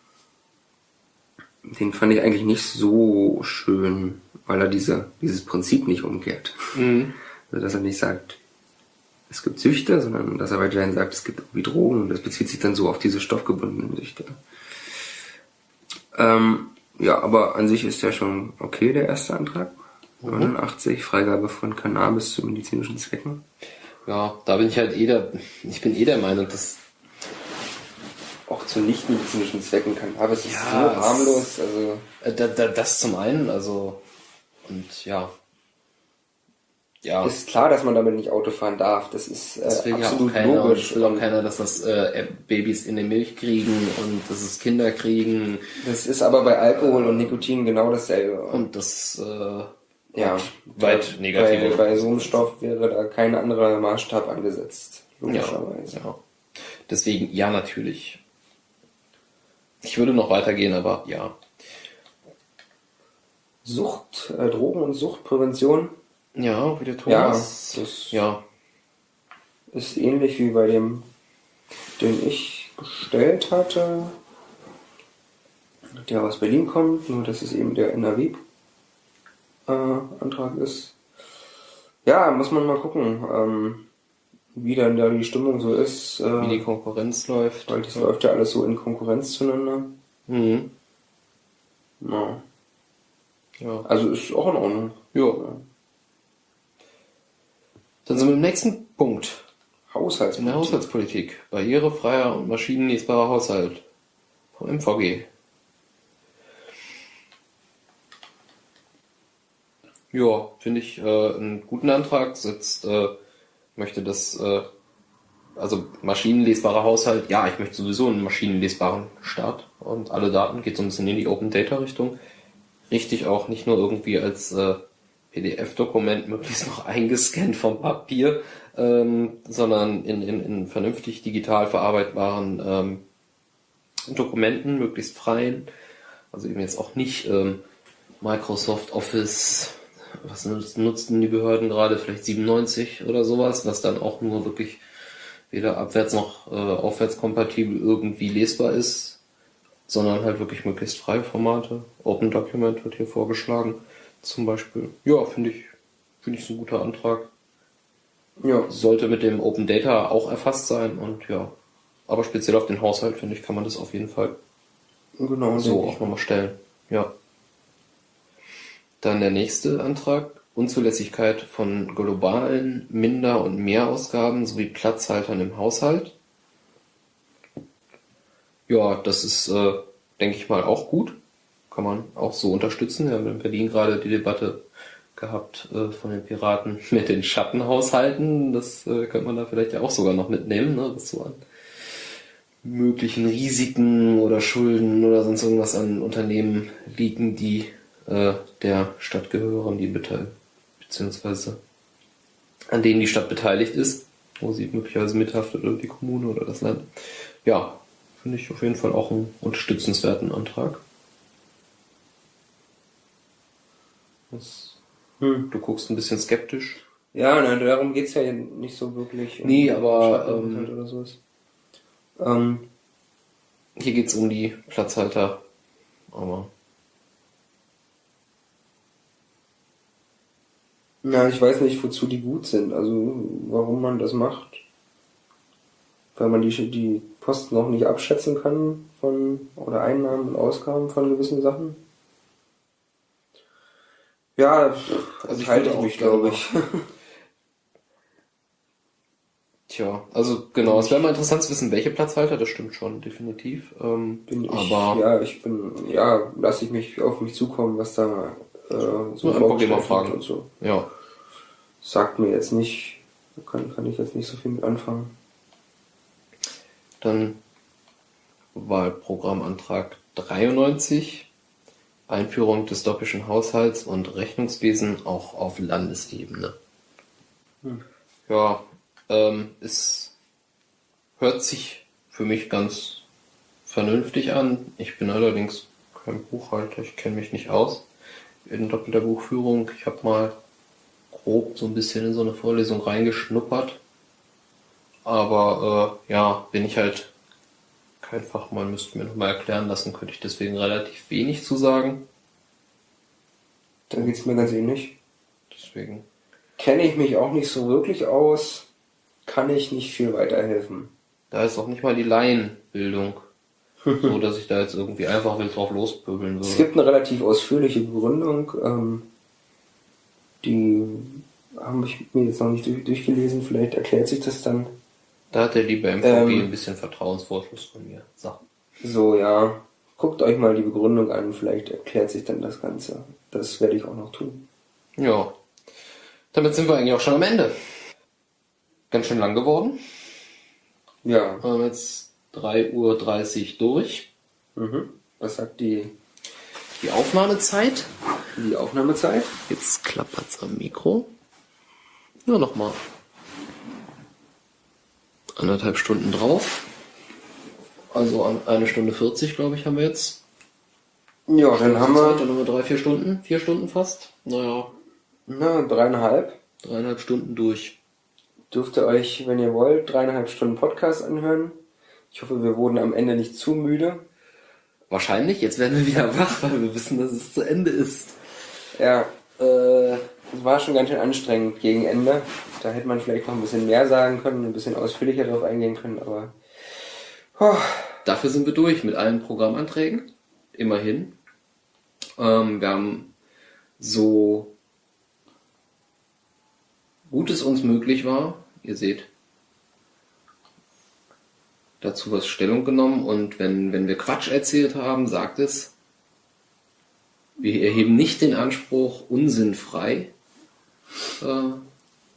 Den fand ich eigentlich nicht so schön, weil er diese, dieses Prinzip nicht umkehrt. Mhm. Also dass er nicht sagt, es gibt Süchte, sondern dass er weiterhin sagt, es gibt irgendwie Drogen und das bezieht sich dann so auf diese stoffgebundenen Süchte. Ähm, ja, aber an sich ist ja schon okay, der erste Antrag. 89, Freigabe von Cannabis zu medizinischen Zwecken. Ja, da bin ich halt eh der, ich bin eh der Meinung, dass Auch zu nicht-medizinischen Zwecken Cannabis ist Ja, so es- harmlos. Also äh, da, da, das zum einen, also und ja. Ja, ist klar, dass man damit nicht Auto fahren darf. Das ist äh, das ja auch absolut keiner. Logisch. es will auch keiner, dass das äh, Babys in der Milch kriegen und dass es Kinder kriegen Das ist aber bei Alkohol und Nikotin genau dasselbe. und das äh, ja, weit bei, negative. bei so einem Stoff wäre da kein anderer Maßstab angesetzt. ja, Logischerweise. ja. Deswegen ja natürlich. Ich würde noch weitergehen, aber ja. Sucht, äh, Drogen- und Suchtprävention Ja, wie der Ja, Thomas. das- ja. ist ähnlich wie bei dem, den ich gestellt hatte, der aus Berlin kommt, nur dass es eben der NRW-Antrag ist. Ja, muss man mal gucken, ähm, wie dann da die Stimmung so ist. Wie die Äh, Konkurrenz läuft. weil das läuft ja alles so in Konkurrenz zueinander. Mhm. Ja. Ja. Also ist auch in Ordnung. ja. Dann sind wir im nächsten Punkt. In der Haushaltspolitik. Haushaltspolitik. Barrierefreier und maschinenlesbarer Haushalt. Vom MVG. Ja, finde ich äh, einen guten Antrag. Setzt, äh, möchte das, äh, also maschinenlesbarer Haushalt. Ja, ich möchte sowieso einen maschinenlesbaren Staat. und alle Daten, geht so ein bisschen in die Open Data Richtung. Richtig auch nicht nur irgendwie als äh, PDF-Dokument möglichst noch eingescannt vom Papier, ähm, sondern in, in, in vernünftig digital verarbeitbaren ähm, Dokumenten, möglichst freien. Also eben jetzt auch nicht ähm, Microsoft Office, was nutzen die Behörden gerade, vielleicht 97 oder sowas, was dann auch nur wirklich weder abwärts noch äh, aufwärts kompatibel irgendwie lesbar ist, sondern halt wirklich möglichst freie Formate. Open Document wird hier vorgeschlagen, zum Beispiel. Ja, finde ich, finde ich so ein guter Antrag. Ja. Sollte mit dem Open Data auch erfasst sein und ja. Aber speziell auf den Haushalt, finde ich, kann man das auf jeden Fall genau, so auch nochmal stellen. Ja. Dann der nächste Antrag. Unzulässigkeit von globalen Minder- und Mehrausgaben sowie Platzhaltern im Haushalt. Ja, das ist, äh, denke ich mal, auch gut. Kann man auch so unterstützen. Wir haben in Berlin gerade die Debatte gehabt äh, von den Piraten mit den Schattenhaushalten. Das äh, könnte man da vielleicht ja auch sogar noch mitnehmen, ne? was so an möglichen Risiken oder Schulden oder sonst irgendwas an Unternehmen liegen, die äh, der Stadt gehören, die beziehungsweise an denen die Stadt beteiligt ist, wo sie möglicherweise mithaftet oder die Kommune oder das Land. Ja, finde ich auf jeden Fall auch einen unterstützenswerten Antrag. Was, hm. Du guckst ein bisschen skeptisch. Ja, nein, darum geht's ja nicht so wirklich. Um nee, aber ähm, oder sowas. Ähm, hier geht's um die Platzhalter, aber Ja, ich weiß nicht, wozu die gut sind, also warum man das macht. Weil man die, die Kosten noch nicht abschätzen kann von, oder Einnahmen und Ausgaben von gewissen Sachen. Ja, also ich halte ich mich, glaube ich. Tja, also genau, es wäre mal interessant zu wissen, welche Platzhalter, das stimmt schon, definitiv. Ähm, bin ich, aber ja, ich bin, ja, lasse ich mich auf mich zukommen, was da äh, so ein Problem fragen und so. Ja. Sagt mir jetzt nicht, kann, kann ich jetzt nicht so viel mit anfangen. Dann Wahlprogrammantrag 93. Einführung des doppischen Haushalts und Rechnungswesen auch auf Landesebene. Hm. Ja, ähm, es hört sich für mich ganz vernünftig an. Ich bin allerdings kein Buchhalter, ich kenne mich nicht aus in doppelter Buchführung. Ich habe mal grob so ein bisschen in so eine Vorlesung reingeschnuppert. Aber äh, ja, bin ich halt kein Fachmann, müsste mir nochmal erklären lassen, könnte ich deswegen relativ wenig zu sagen. Dann geht's mir ganz ähnlich. Deswegen. Kenne ich mich auch nicht so wirklich aus, kann ich nicht viel weiterhelfen. Da ist auch nicht mal die Laienbildung. so, dass ich da jetzt irgendwie einfach wild drauf lospöbeln würde. Es gibt eine relativ ausführliche Begründung. Ähm, die habe ich mir jetzt noch nicht durchgelesen. Vielleicht erklärt sich das dann. Da hat der liebe MVG ähm, ein bisschen Vertrauensvorschuss von mir. So. so, ja. Guckt euch mal die Begründung an. Vielleicht erklärt sich dann das Ganze. Das werde ich auch noch tun. Ja. Damit sind wir eigentlich auch schon am Ende. Ganz schön lang geworden. Ja. Wir haben jetzt 3.30 Uhr durch. Mhm. Was sagt die, die Aufnahmezeit? Die Aufnahmezeit? Jetzt klappert's am Mikro. Ja, nochmal. Anderthalb Stunden drauf. Also eine Stunde 40, glaube ich, haben wir jetzt. Ja, dann haben wir. Dann haben wir drei, vier Stunden. Vier Stunden fast. Naja. Na, dreieinhalb. Dreieinhalb Stunden durch. Dürft ihr euch, wenn ihr wollt, dreieinhalb Stunden Podcast anhören. Ich hoffe, wir wurden am Ende nicht zu müde. Wahrscheinlich. Jetzt werden wir wieder wach, weil wir wissen, dass es zu Ende ist. Ja, äh, es war schon ganz schön anstrengend gegen Ende. Da hätte man vielleicht noch ein bisschen mehr sagen können, ein bisschen ausführlicher darauf eingehen können, aber. Oh. Dafür sind wir durch mit allen Programmanträgen. Immerhin. Ähm, wir haben so gut es uns möglich war, ihr seht, dazu was Stellung genommen und wenn, wenn wir Quatsch erzählt haben, sagt es. Wir erheben nicht den Anspruch, unsinnfrei. Äh,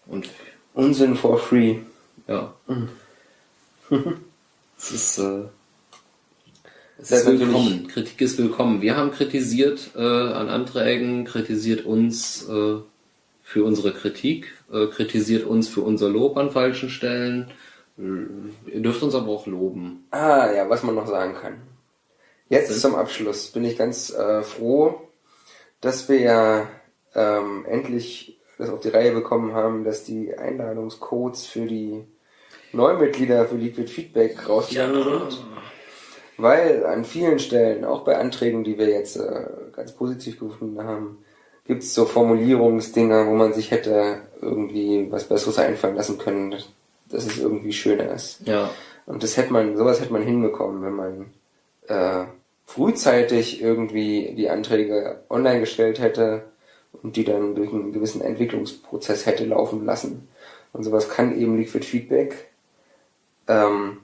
und Unsinn for free. Ja. Es ist, äh, Es Das ist willkommen. Kritik ist willkommen. Wir haben kritisiert äh, an Anträgen, kritisiert uns äh, für unsere Kritik, äh, kritisiert uns für unser Lob an falschen Stellen. Ihr dürft uns aber auch loben. Ah, ja, was man noch sagen kann. Jetzt zum Abschluss bin ich ganz äh, froh, dass wir ja ähm, endlich das auf die Reihe bekommen haben, dass die Einladungscodes für die Neumitglieder für Liquid Feedback rausgegangen sind. Weil an vielen Stellen, auch bei Anträgen, die wir jetzt äh, ganz positiv gefunden haben, gibt es so Formulierungsdinger, wo man sich hätte irgendwie was Besseres einfallen lassen können, dass es irgendwie schöner ist. Ja, Und das hätte man, sowas hätte man hinbekommen, wenn man äh, frühzeitig irgendwie die Anträge online gestellt hätte und die dann durch einen gewissen Entwicklungsprozess hätte laufen lassen. Und sowas kann eben Liquid Feedback. Ähm,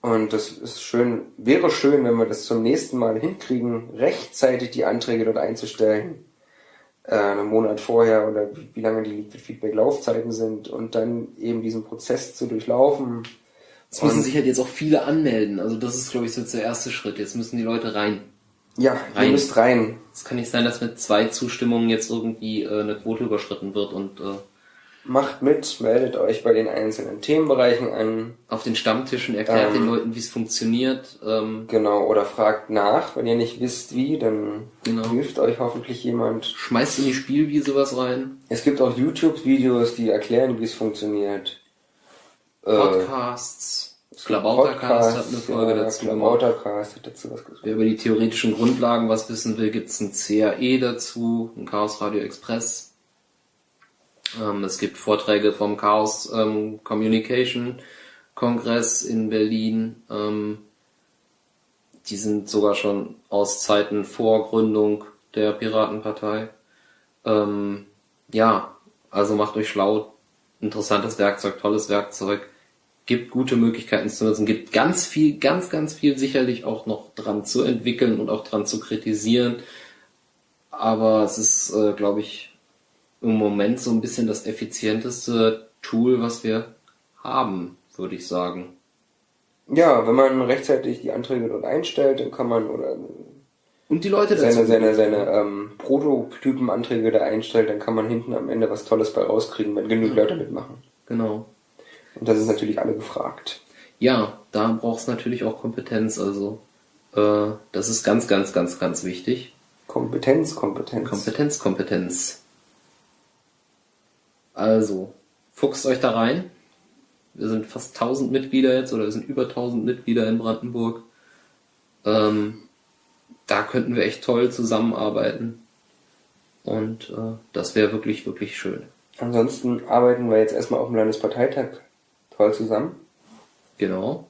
und das ist schön, wäre schön, wenn wir das zum nächsten Mal hinkriegen, rechtzeitig die Anträge dort einzustellen. Äh, einen Monat vorher oder wie, wie lange die Liquid Feedback Laufzeiten sind und dann eben diesen Prozess zu durchlaufen. es müssen sich halt jetzt auch viele anmelden. Also das ist, glaube ich, so jetzt der erste Schritt. Jetzt müssen die Leute rein. Ja, ihr Rein. müsst rein. Es kann nicht sein, dass mit zwei Zustimmungen jetzt irgendwie äh, eine Quote überschritten wird und äh, Macht mit, meldet euch bei den einzelnen Themenbereichen an. auf den Stammtischen erklärt Ähm. den Leuten, wie es funktioniert. Ähm, Genau, oder fragt nach. Wenn ihr nicht wisst, wie, dann Genau. hilft euch hoffentlich jemand. schmeißt in die Spielwiese was rein. Es gibt auch YouTube-Videos, die erklären, wie es funktioniert. Äh, Podcasts. Klabautercast hat eine Folge ja, dazu gemacht. Klabautercast hat dazu was gesagt. Wer über die theoretischen Grundlagen was wissen will, gibt's ein CAE dazu, ein Chaos Radio Express. Ähm, es gibt Vorträge vom Chaos ähm, Communication Kongress in Berlin. Ähm, die sind sogar schon aus Zeiten vor Gründung der Piratenpartei. Ähm, ja, also macht euch schlau. Interessantes Werkzeug, tolles Werkzeug. Gibt gute Möglichkeiten zu nutzen. Gibt ganz viel, ganz, ganz viel sicherlich auch noch dran zu entwickeln und auch dran zu kritisieren. Aber es ist, äh, glaube ich, im Moment so ein bisschen das effizienteste Tool, was wir haben, würde ich sagen. Ja, wenn man rechtzeitig die Anträge dort einstellt, dann kann man, oder Und die Leute seine, dazu. seine, seine ähm, Prototypenanträge da einstellt, dann kann man hinten am Ende was Tolles bei rauskriegen, wenn genug Leute mitmachen. Genau. Und das ist natürlich alle gefragt. Ja, da braucht es natürlich auch Kompetenz. Also äh, das ist ganz, ganz, ganz, ganz wichtig. Kompetenz, Kompetenz. Kompetenz, Kompetenz. Also, fuchst euch da rein. Wir sind fast 1000 Mitglieder jetzt oder wir sind über 1000 Mitglieder in Brandenburg. Ähm, da könnten wir echt toll zusammenarbeiten. Und äh, das wäre wirklich, wirklich schön. Ansonsten arbeiten wir jetzt erstmal auf dem Landesparteitag toll zusammen. Genau.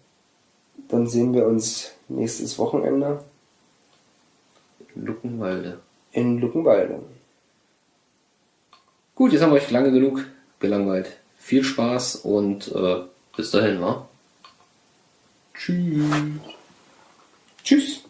Dann sehen wir uns nächstes Wochenende Luckenwalde. in Luckenwalde. Gut, jetzt haben wir euch lange genug gelangweilt. Viel Spaß und äh, bis dahin, wa? Tschüss. Tschüss.